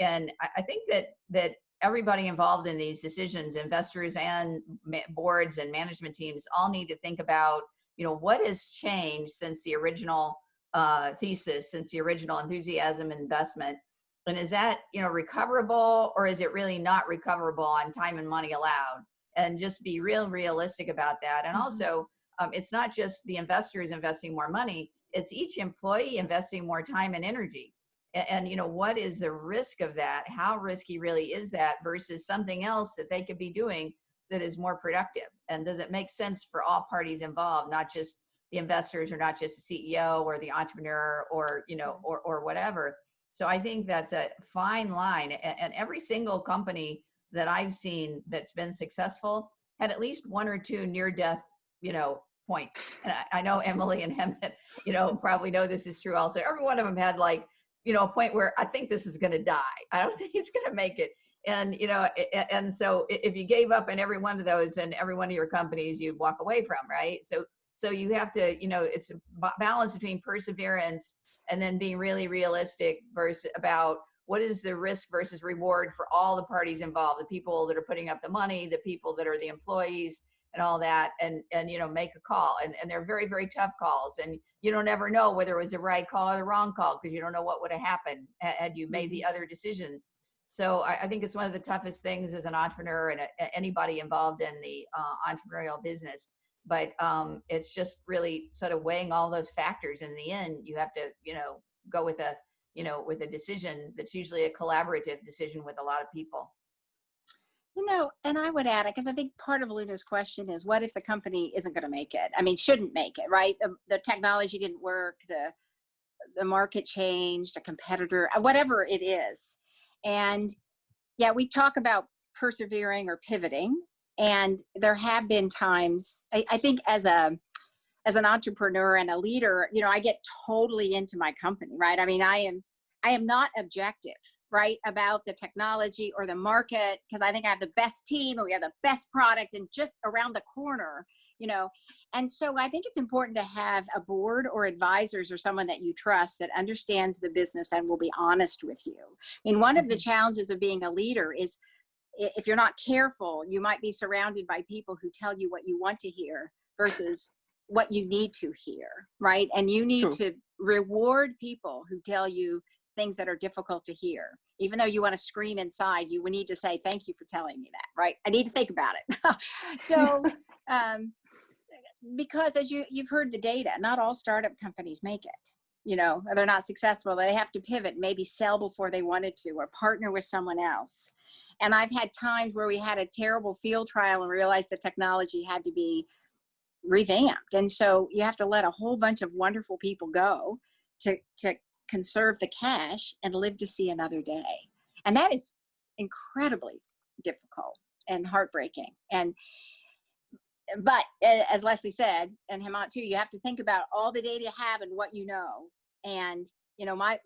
and I think that that everybody involved in these decisions, investors and boards and management teams, all need to think about, you know, what has changed since the original uh, thesis, since the original enthusiasm investment, and is that you know recoverable or is it really not recoverable on time and money allowed? And just be real realistic about that. And mm-hmm. also, um, it's not just the investors investing more money; it's each employee investing more time and energy and, and, you know what is the risk of that how risky really is that versus something else that they could be doing that is more productive and does it make sense for all parties involved not just the investors or not just the ceo or the entrepreneur or you know mm-hmm. or, or whatever so i think that's a fine line and, and every single company that i've seen that's been successful had at least one or two near death you know points. And I, I know Emily and Hemant, you know, probably know this is true also. Every one of them had like, you know, a point where I think this is going to die. I don't think it's going to make it. And, you know, and so if you gave up in every one of those and every one of your companies, you'd walk away from, right? So, so you have to, you know, it's a balance between perseverance and then being really realistic versus about what is the risk versus reward for all the parties involved the people that are putting up the money the people that are the employees and all that and and you know make a call and, and they're very very tough calls and you don't ever know whether it was the right call or the wrong call because you don't know what would have happened had you made the Mm-hmm. other decision. So I, I think it's one of the toughest things as an entrepreneur and a, anybody involved in the uh, entrepreneurial business but um, it's just really sort of weighing all those factors. In the end you have to you know go with a you know with a decision that's usually a collaborative decision with a lot of people You know, and I would add it because I think part of Luna's question is what if the company isn't going to make it? I mean, shouldn't make it, right? The, the technology didn't work, the the market changed, a competitor, uh, whatever it is. And yeah, we talk about persevering or pivoting, and there have been times. I, I think as a as an entrepreneur and a leader, you know, I get totally into my company, right? I mean, I am I am not objective right about the technology or the market because i think i have the best team and we have the best product and just around the corner you know? And so i think it's important to have a board or advisors or someone that you trust that understands the business and will be honest with you. I mean one of the mm-hmm. challenges of being a leader is if you're not careful you might be surrounded by people who tell you what you want to hear versus what you need to hear right? And you need True. to reward people who tell you things that are difficult to hear. Even though you want to scream inside, you would need to say, thank you for telling me that, right? I need to think about it. so, um, because as you, you've heard the data, not all startup companies make it. You know, they're not successful. They have to pivot, maybe sell before they wanted to, or partner with someone else. And I've had times where we had a terrible field trial and realized the technology had to be revamped. And so you have to let a whole bunch of wonderful people go to, to conserve the cash and live to see another day. And that is incredibly difficult and heartbreaking. And but as Leslie said, and Hemant too, you have to think about all the data you have and what you know. And you know, my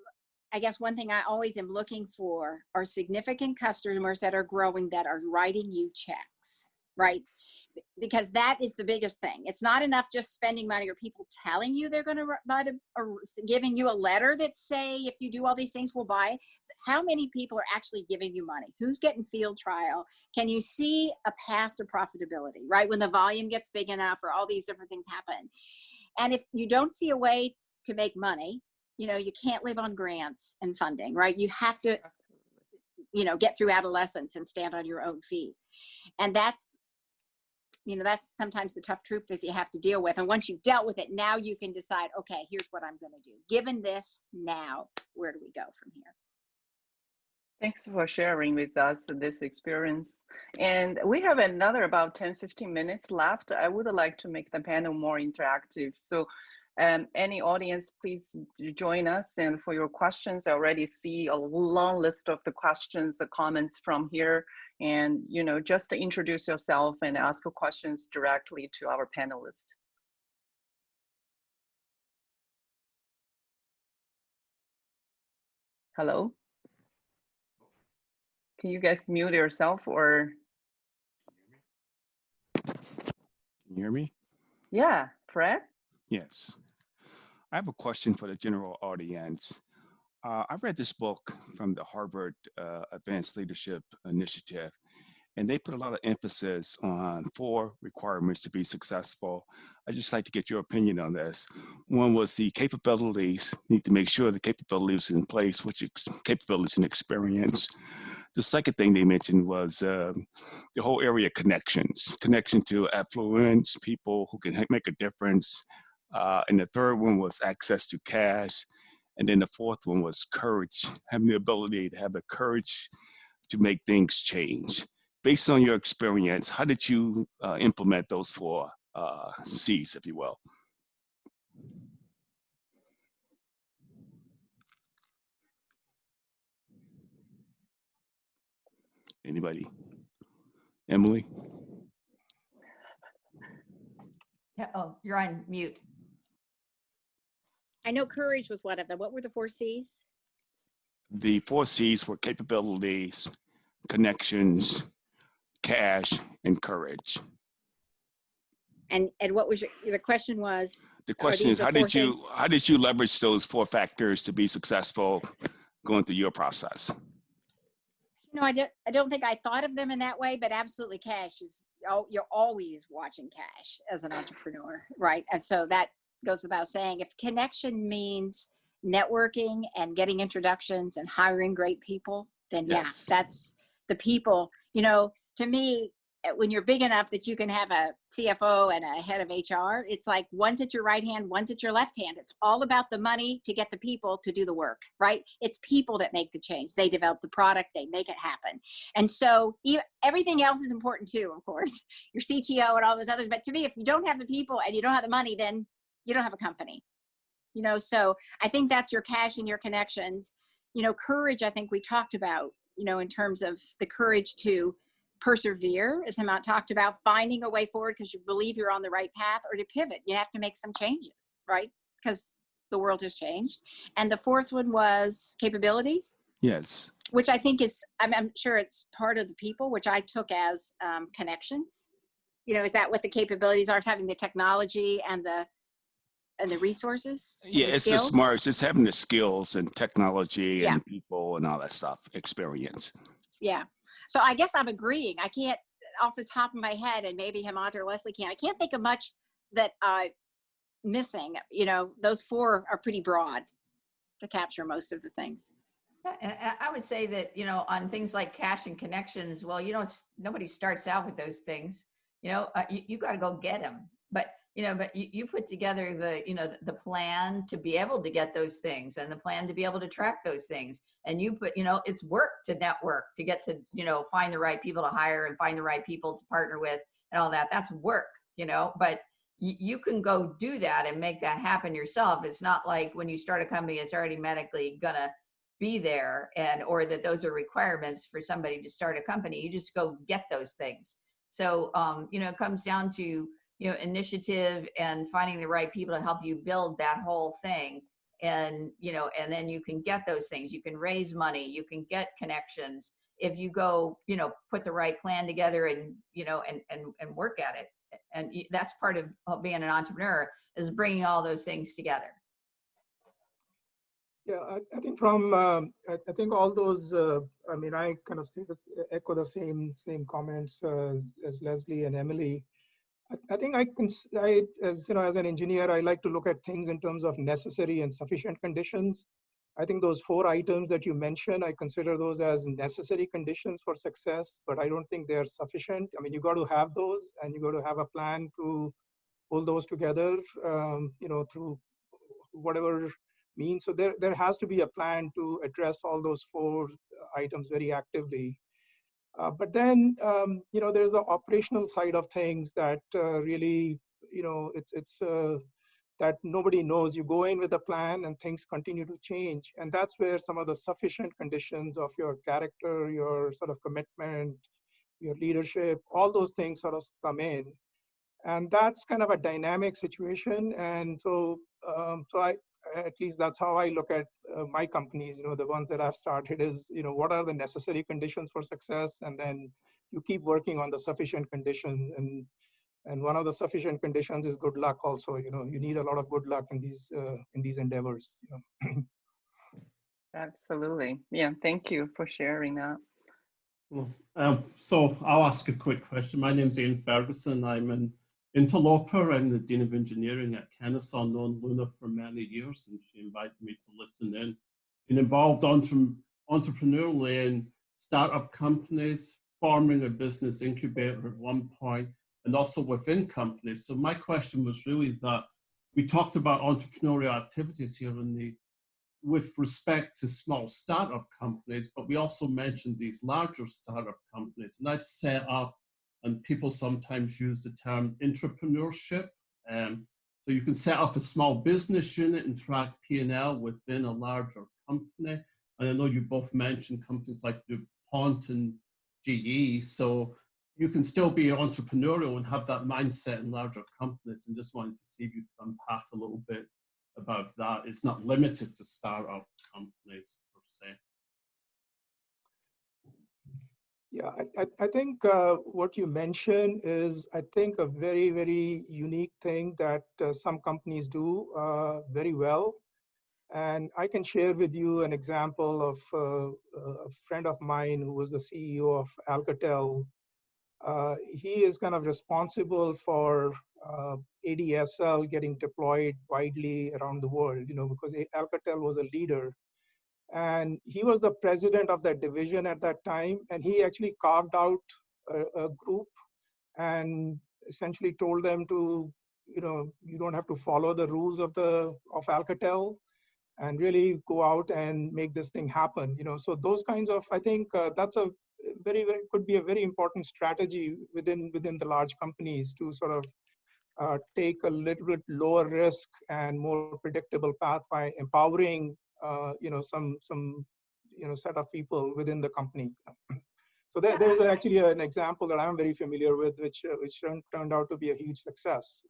I guess one thing I always am looking for are significant customers that are growing that are writing you checks, right? Because that is the biggest thing. It's not enough just spending money or people telling you they're going to buy the or giving you a letter that say if you do all these things we'll buy. How many people are actually giving you money? Who's getting field trial? Can you see a path to profitability, right? When the volume gets big enough or all these different things happen. And if you don't see a way to make money, you know, you can't live on grants and funding, right? You have to, you know, get through adolescence and stand on your own feet. And that's you know that's sometimes the tough truth that you have to deal with and once you've dealt with it now you can decide okay here's what i'm going to do given this now where do we go from here Thanks for sharing with us this experience. And we have another about 10, 15 minutes left. I would like to make the panel more interactive. So um, any audience, please join us. And for your questions, I already see a long list of the questions, the comments from here. And, you know, just to introduce yourself and ask questions directly to our panelists. Hello? Can you guys mute yourself or? Can you hear me? Yeah, Fred? Yes. I have a question for the general audience. Uh, I read this book from the Harvard uh, Advanced Leadership Initiative, and they put a lot of emphasis on four requirements to be successful. I'd just like to get your opinion on this. One was the capabilities, need to make sure the capabilities in place, which is capabilities and experience. The second thing they mentioned was um, the whole area of connections, connection to affluence, people who can make a difference. Uh, and the third one was access to cash. And then the fourth one was courage, having the ability to have the courage to make things change. Based on your experience, how did you uh, implement those four uh, C's, if you will? Anybody? Emily? Yeah, Oh, you're on mute. I know courage was one of them. What were the four C's? The four C's were capabilities, connections, cash, and courage. And and what was your the question was? The question is, the how did you things? how did you leverage those four factors to be successful going through your process? No, I don't. I don't think I thought of them in that way, but absolutely, cash is. Oh, you're always watching cash as an entrepreneur, right? And so that goes without saying. If connection means networking and getting introductions and hiring great people, then Yes. yeah, that's the people. You know, to me, eh, when you're big enough that you can have a CFO and a head of HR, it's like one's at your right hand, one's at your left hand. It's all about the money to get the people to do the work, right? It's people that make the change. They develop the product, they make it happen. And so everything else is important too, of course, your CTO and all those others. But to me, if you don't have the people and you don't have the money, then you don't have a company. You know, so I think that's your cash and your connections. You know, courage, I think we talked about, you know, in terms of the courage to persevere, as Hemant talked about, finding a way forward because you believe you're on the right path, or to pivot. You have to make some changes, right? Because the world has changed. And the fourth one was capabilities Yes. which I think is, I'm, I'm sure it's part of the people, which I took as um, connections. You know, is that what the capabilities are? It's having the technology and the and the resources. Yeah, the it's the skills? smarts. It's having the skills and technology Yeah. and people and all that stuff, experience. Yeah. So I guess I'm agreeing. I can't, off the top of my head, and maybe Hemant or Leslie can. I can't think of much that I'm missing. You know, those four are pretty broad to capture most of the things. I- I would say that, you know, on things like cash and connections, well, you don't, nobody starts out with those things. You know, uh, you, you got to go get them. But, you know, but you, you put together the, you know, the plan to be able to get those things and the plan to be able to track those things. And you put, you know, it's work to network, to get to, you know, find the right people to hire and find the right people to partner with and all that. That's work, you know, but you, can go do that and make that happen yourself. It's not like when you start a company, it's already medically gonna be there and or that those are requirements for somebody to start a company you just go get those things so um, you know it comes down to you know initiative and finding the right people to help you build that whole thing. And you know and then you can get those things. You can raise money. You can get connections if you go you know put the right plan together and you know and and, and work at it. And that's part of being an entrepreneur is bringing all those things together. Yeah, I, I think from, um, I, I think all those, uh, I mean, I kind of this, echo the same, same comments uh, as Leslie and Emily. I, think I can, I, as, you know, as an engineer, I like to look at things in terms of necessary and sufficient conditions. I think those four items that you mentioned, I consider those as necessary conditions for success, but I don't think they're sufficient. I mean, you've got to have those and you've got to have a plan to pull those together, um, you know, through whatever means. So there, there has to be a plan to address all those four items very actively. Uh, but then, um, you know, there's the operational side of things that uh, really, you know, it's, it's uh, that nobody knows. You go in with a plan and things continue to change. And that's where some of the sufficient conditions of your character, your sort of commitment, your leadership, all those things sort of come in. And that's kind of a dynamic situation. And so, um, so I, at least that's how I look at uh, my companies, you know, the ones that I've started is, you know, what are the necessary conditions for success? And then you keep working on the sufficient conditions. And, and one of the sufficient conditions is good luck also, you know, you need a lot of good luck in these, uh, in these endeavors. You know? Absolutely. Yeah, thank you for sharing that. Well, um, so I'll ask a quick question. My name's Ian Ferguson. I'm an interloper. I'm the Dean of Engineering at Kennesaw, known Luna for many years, and she invited me to listen in. Been involved entre- entrepreneurially in startup companies, forming a business incubator at one point, and also within companies. So my question was really that we talked about entrepreneurial activities here in the with respect to small startup companies, but we also mentioned these larger startup companies. And I've set up, and people sometimes use the term entrepreneurship. Um, so you can set up a small business unit and track P&L within a larger company. And I know you both mentioned companies like DuPont and GE. So you can still be entrepreneurial and have that mindset in larger companies. And just wanted to see if you could unpack a little bit about that. It's not limited to startup companies per se. Yeah, I, I, think uh, what you mentioned is, I think, a very, very unique thing that uh, some companies do uh, very well. And I can share with you an example of uh, a friend of mine who was the CEO of Alcatel. Uh, he is kind of responsible for uh, ADSL getting deployed widely around the world, you know, because Alcatel was a leader and he was the president of that division at that time. And he actually carved out a, a, group and essentially told them to you know you don't have to follow the rules of the of alcatel and really go out and make this thing happen you know. So those kinds of i think uh, that's a very, very could be a very important strategy within within the large companies to sort of uh, take a little bit lower risk and more predictable path by empowering you know some some you know set of people within the company. So there, there's actually an example that I'm very familiar with, which uh, which turned out to be a huge success.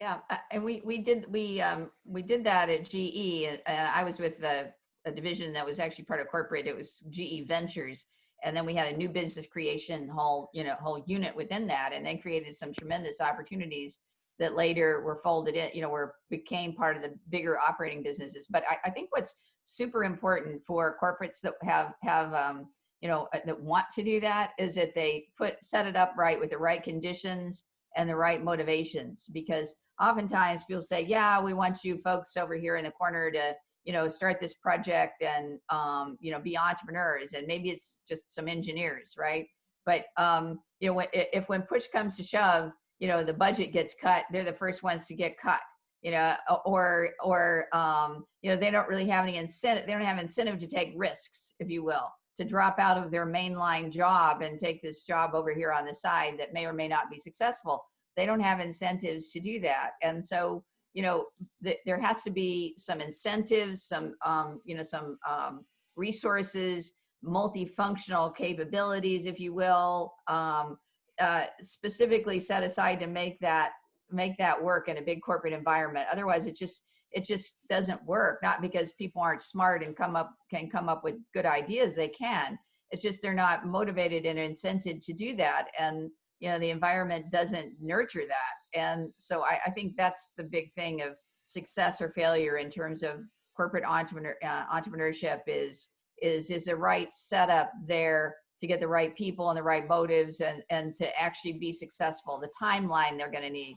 Yeah, uh, and we we did we um we did that at GE. Uh, I was with the a division that was actually part of corporate. It was GE Ventures, and then we had a new business creation whole you know whole unit within that, and then created some tremendous opportunities that later were folded in, you know, were became part of the bigger operating businesses. But I, I think what's super important for corporates that have have um, you know uh, that want to do that is that they put set it up right with the right conditions and the right motivations. Because oftentimes people say yeah we want you folks over here in the corner to you know start this project and um, you know be entrepreneurs. And maybe it's just some engineers right? But um, you know if when push comes to shove you know the budget gets cut they're the first ones to get cut you know or or um, you know they don't really have any incentive they don't have incentive to take risks if you will to drop out of their mainline job and take this job over here on the side that may or may not be successful. They don't have incentives to do that. And so you know th- there has to be some incentives some um, you know some um, resources multifunctional capabilities if you will um, uh, specifically set aside to make that make that work in a big corporate environment. Otherwise, it just it just doesn't work. Not because people aren't smart and come up can come up with good ideas. They can. It's just they're not motivated and incented to do that, and you know the environment doesn't nurture that. And so I, I think that's the big thing of success or failure in terms of corporate entrepreneur uh, entrepreneurship is is is the right setup there to get the right people and the right motives and and to actually be successful the timeline they're going to need.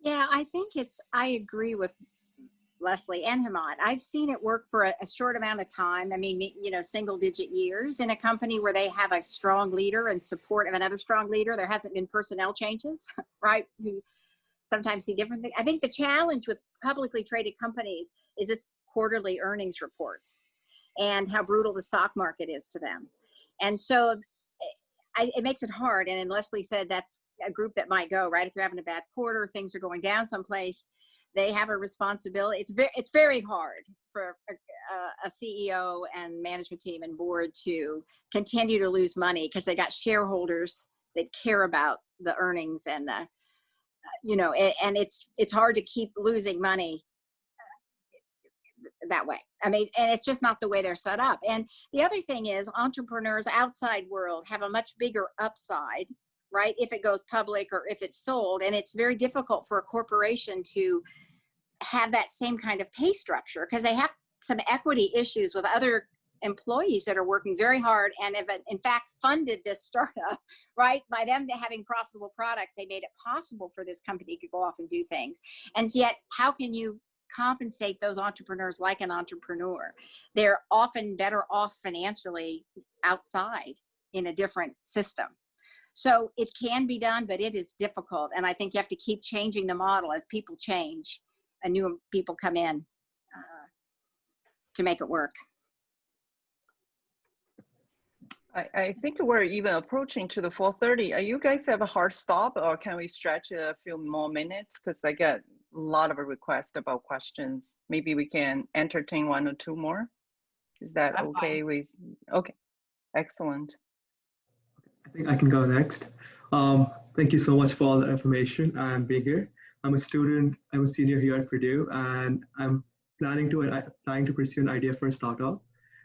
Yeah i think it's i agree with leslie and Hemant. i've seen it work for a, a, short amount of time. I mean you know single digit years in a company where they have a strong leader and support of another strong leader. There hasn't been personnel changes right? Who sometimes see different things i think the challenge with publicly traded companies is this quarterly earnings reports and how brutal the stock market is to them. And so I, it makes it hard. And Leslie said that's a group that might go right if you're having a bad quarter, things are going down someplace. They have a responsibility. It's very it's very hard for a, a CEO and management team and board to continue to lose money because they got shareholders that care about the earnings and the you know and it's it's hard to keep losing money that way. I mean, and it's just not the way they're set up. And the other thing is entrepreneurs outside world have a much bigger upside, right? If it goes public or if it's sold. And it's very difficult for a corporation to have that same kind of pay structure because they have some equity issues with other employees that are working very hard and have in fact funded this startup right by them having profitable products they made it possible for this company to go off and do things and yet how can you compensate those entrepreneurs like an entrepreneur. They're often better off financially outside in a different system. So it can be done, but it is difficult. And I think you have to keep changing the model as people change and new people come in uh, to make it work. I, I think we're even approaching to the 4.30. Are you guys have a hard stop or can we stretch a few more minutes? Because I get a lot of requests about questions. Maybe we can entertain one or two more. Is that I'm okay fine. with, okay, excellent. I think I can go next. Um, thank you so much for all the information and being here. I'm a student, I'm a senior here at Purdue, and I'm planning to uh, planning to pursue an idea for a startup.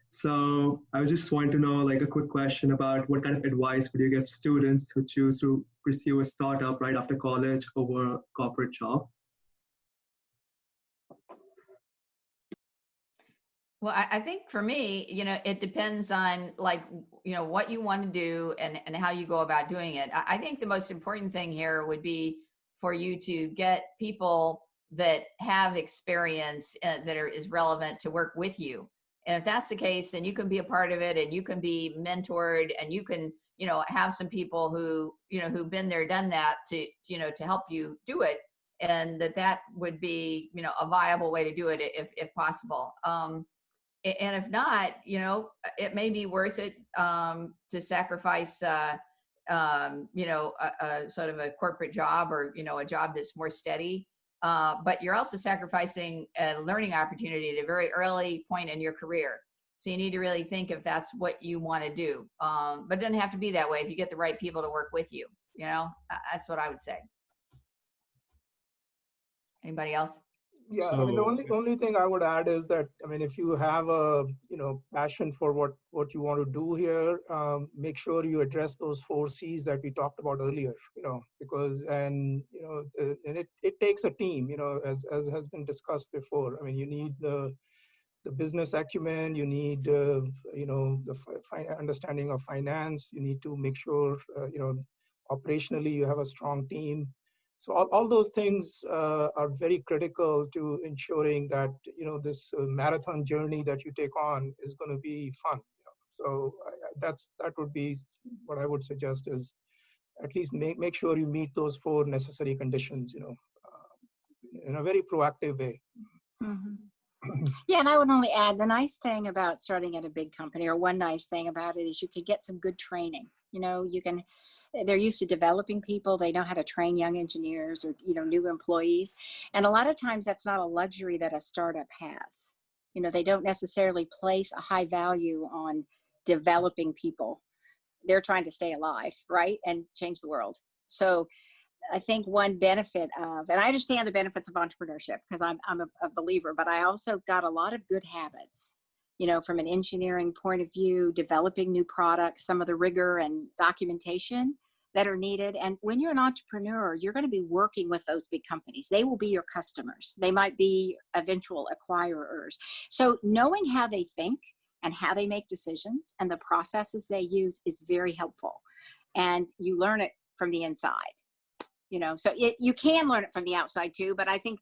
So I was just wanting to know like a quick question about what kind of advice would you give students who choose to pursue a startup right after college over a corporate job? Well, I, I think for me, you know, it depends on like, you know, what you want to do and, and how you go about doing it. I, I think the most important thing here would be for you to get people that have experience uh, that are, is relevant to work with you. And if that's the case, then you can be a part of it and you can be mentored and you can, you know, have some people who, you know, who've been there, done that to, you know, to help you do it. And that that would be, you know, a viable way to do it if, if possible. Um, and if not, you know, it may be worth it um, to sacrifice, uh, um, you know, a, a, sort of a corporate job or you know a job that's more steady. Uh, but you're also sacrificing a learning opportunity at a very early point in your career. So you need to really think if that's what you want to do. Um, but it doesn't have to be that way if you get the right people to work with you. You know, that's what I would say. Anybody else? Yeah, I mean, the only, only thing I would add is that, I mean, if you have a, you know, passion for what, what you want to do here, um, make sure you address those four Cs that we talked about earlier, you know, because, and, you know, the- and it, it takes a team, you know, as, as has been discussed before. I mean, you need the, the business acumen, you need, uh, you know, the understanding of finance, you need to make sure, uh, you know, operationally you have a strong team. So all, all those things uh, are very critical to ensuring that you know this uh, marathon journey that you take on is going to be fun. You know? So I, that's that would be what I would suggest is at least make make sure you meet those four necessary conditions. You know, uh, in a very proactive way. Mhm. Yeah, and I would only add the nice thing about starting at a big company, or one nice thing about it, is you can get some good training. You know, you can. They're used to developing people. They know how to train young engineers or you know new employees, and a lot of times that's not a luxury that a startup has. You know, they don't necessarily place a high value on developing people. They're trying to stay alive, right, and change the world. So I think one benefit of, and I understand the benefits of entrepreneurship because I'm, I'm a, a believer, but I also got a lot of good habits, you know, from an engineering point of view, developing new products, some of the rigor and documentation that are needed. And when you're an entrepreneur, you're going to be working with those big companies. They will be your customers. They might be eventual acquirers. So knowing how they think and how they make decisions and the processes they use is very helpful. And you learn it from the inside you know so it, you can learn it from the outside too but i think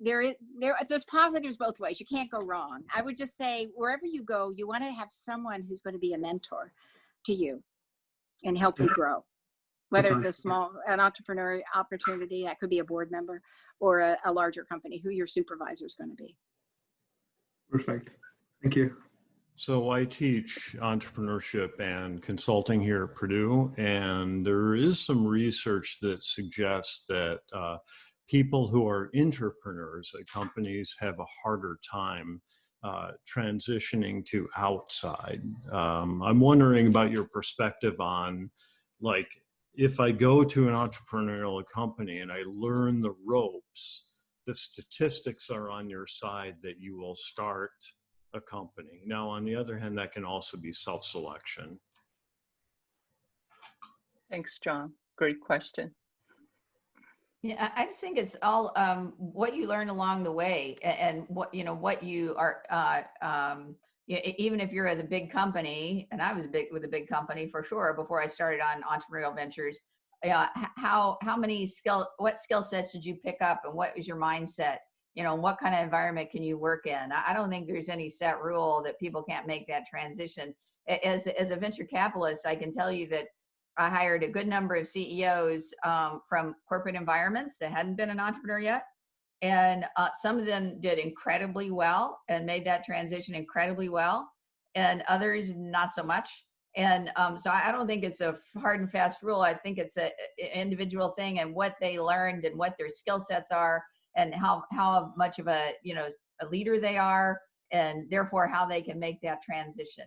there is there there's positives both ways you can't go wrong. I would just say wherever you go you want to have someone who's going to be a mentor to you and help you grow. Whether it's a small an entrepreneur opportunity that could be a board member or a, a larger company who your supervisor is going to be. Perfect. Thank you. So I teach entrepreneurship and consulting here at Purdue, and there is some research that suggests that uh, people who are entrepreneurs at companies have a harder time uh, transitioning to outside. Um, I'm wondering about your perspective on, like, if I go to an entrepreneurial company and I learn the ropes, the statistics are on your side that you will start a company. Now, on the other hand, that can also be self-selection. Thanks, John. Great question. Yeah, I just think it's all um, what you learn along the way and what, you know, what you are, uh, um, even if you're at a big company, and I was big with a big company for sure before I started on entrepreneurial ventures. Yeah, how how many skill what skill sets did you pick up and what was your mindset? You know, what kind of environment can you work in? I don't think there's any set rule that people can't make that transition. As as a venture capitalist, I can tell you that I hired a good number of CEOs um, from corporate environments that hadn't been an entrepreneur yet. And uh, some of them did incredibly well and made that transition incredibly well, and others not so much. And um, so I don't think it's a hard and fast rule. I think it's a, a individual thing and what they learned and what their skill sets are and how how much of a you know a leader they are and therefore how they can make that transition.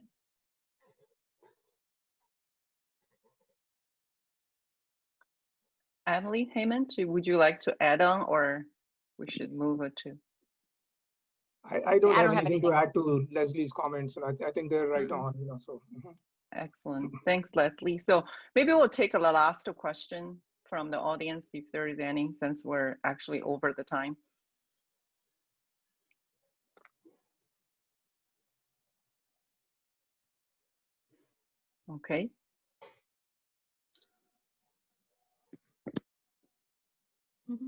Emily Heyman, would you like to add on or we should move it to? I, I don't I have don't have anything to add to Leslie's comments, and I, I think they're right Mhm. on, you know, so. mhm. Excellent. Thanks, Leslie. So maybe we'll take a last question from the audience if there is any, since we're actually over the time. Okay.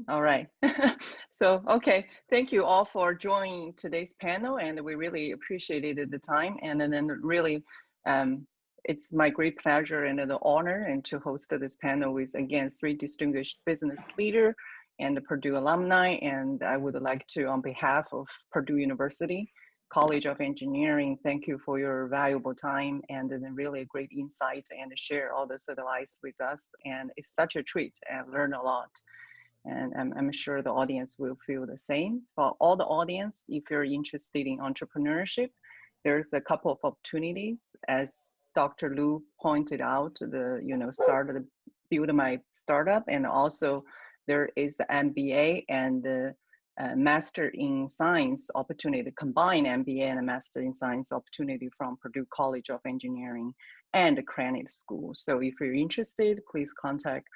All right. so, okay. Thank you all for joining today's panel, and we really appreciated the time. And then, really, um, it's my great pleasure and the honor and to host this panel with again three distinguished business leader and the Purdue alumni. And I would like to, on behalf of Purdue University College of Engineering, thank you for your valuable time and then really great insight and share all this advice with us. And it's such a treat and learn a lot and I'm, I'm sure the audience will feel the same. For all the audience, if you're interested in entrepreneurship, there's a couple of opportunities. As Dr. Lu pointed out, the you know started build my startup, and also there is the MBA and the uh, Master in Science opportunity, combine MBA and a Master in Science opportunity from Purdue College of Engineering and the Krannert School. So if you're interested, please contact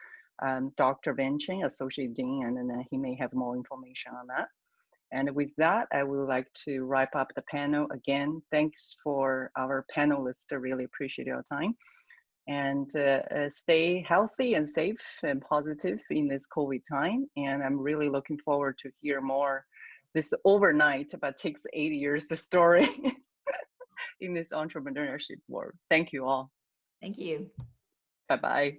um, Dr. Venching, Associate Dean, and then he may have more information on that. And with that, I would like to wrap up the panel. Again, thanks for our panelists. I really appreciate your time. And uh, uh, stay healthy and safe and positive in this COVID time. And I'm really looking forward to hear more this overnight, but takes eight years, the story in this entrepreneurship world. Thank you all. Thank you. Bye-bye.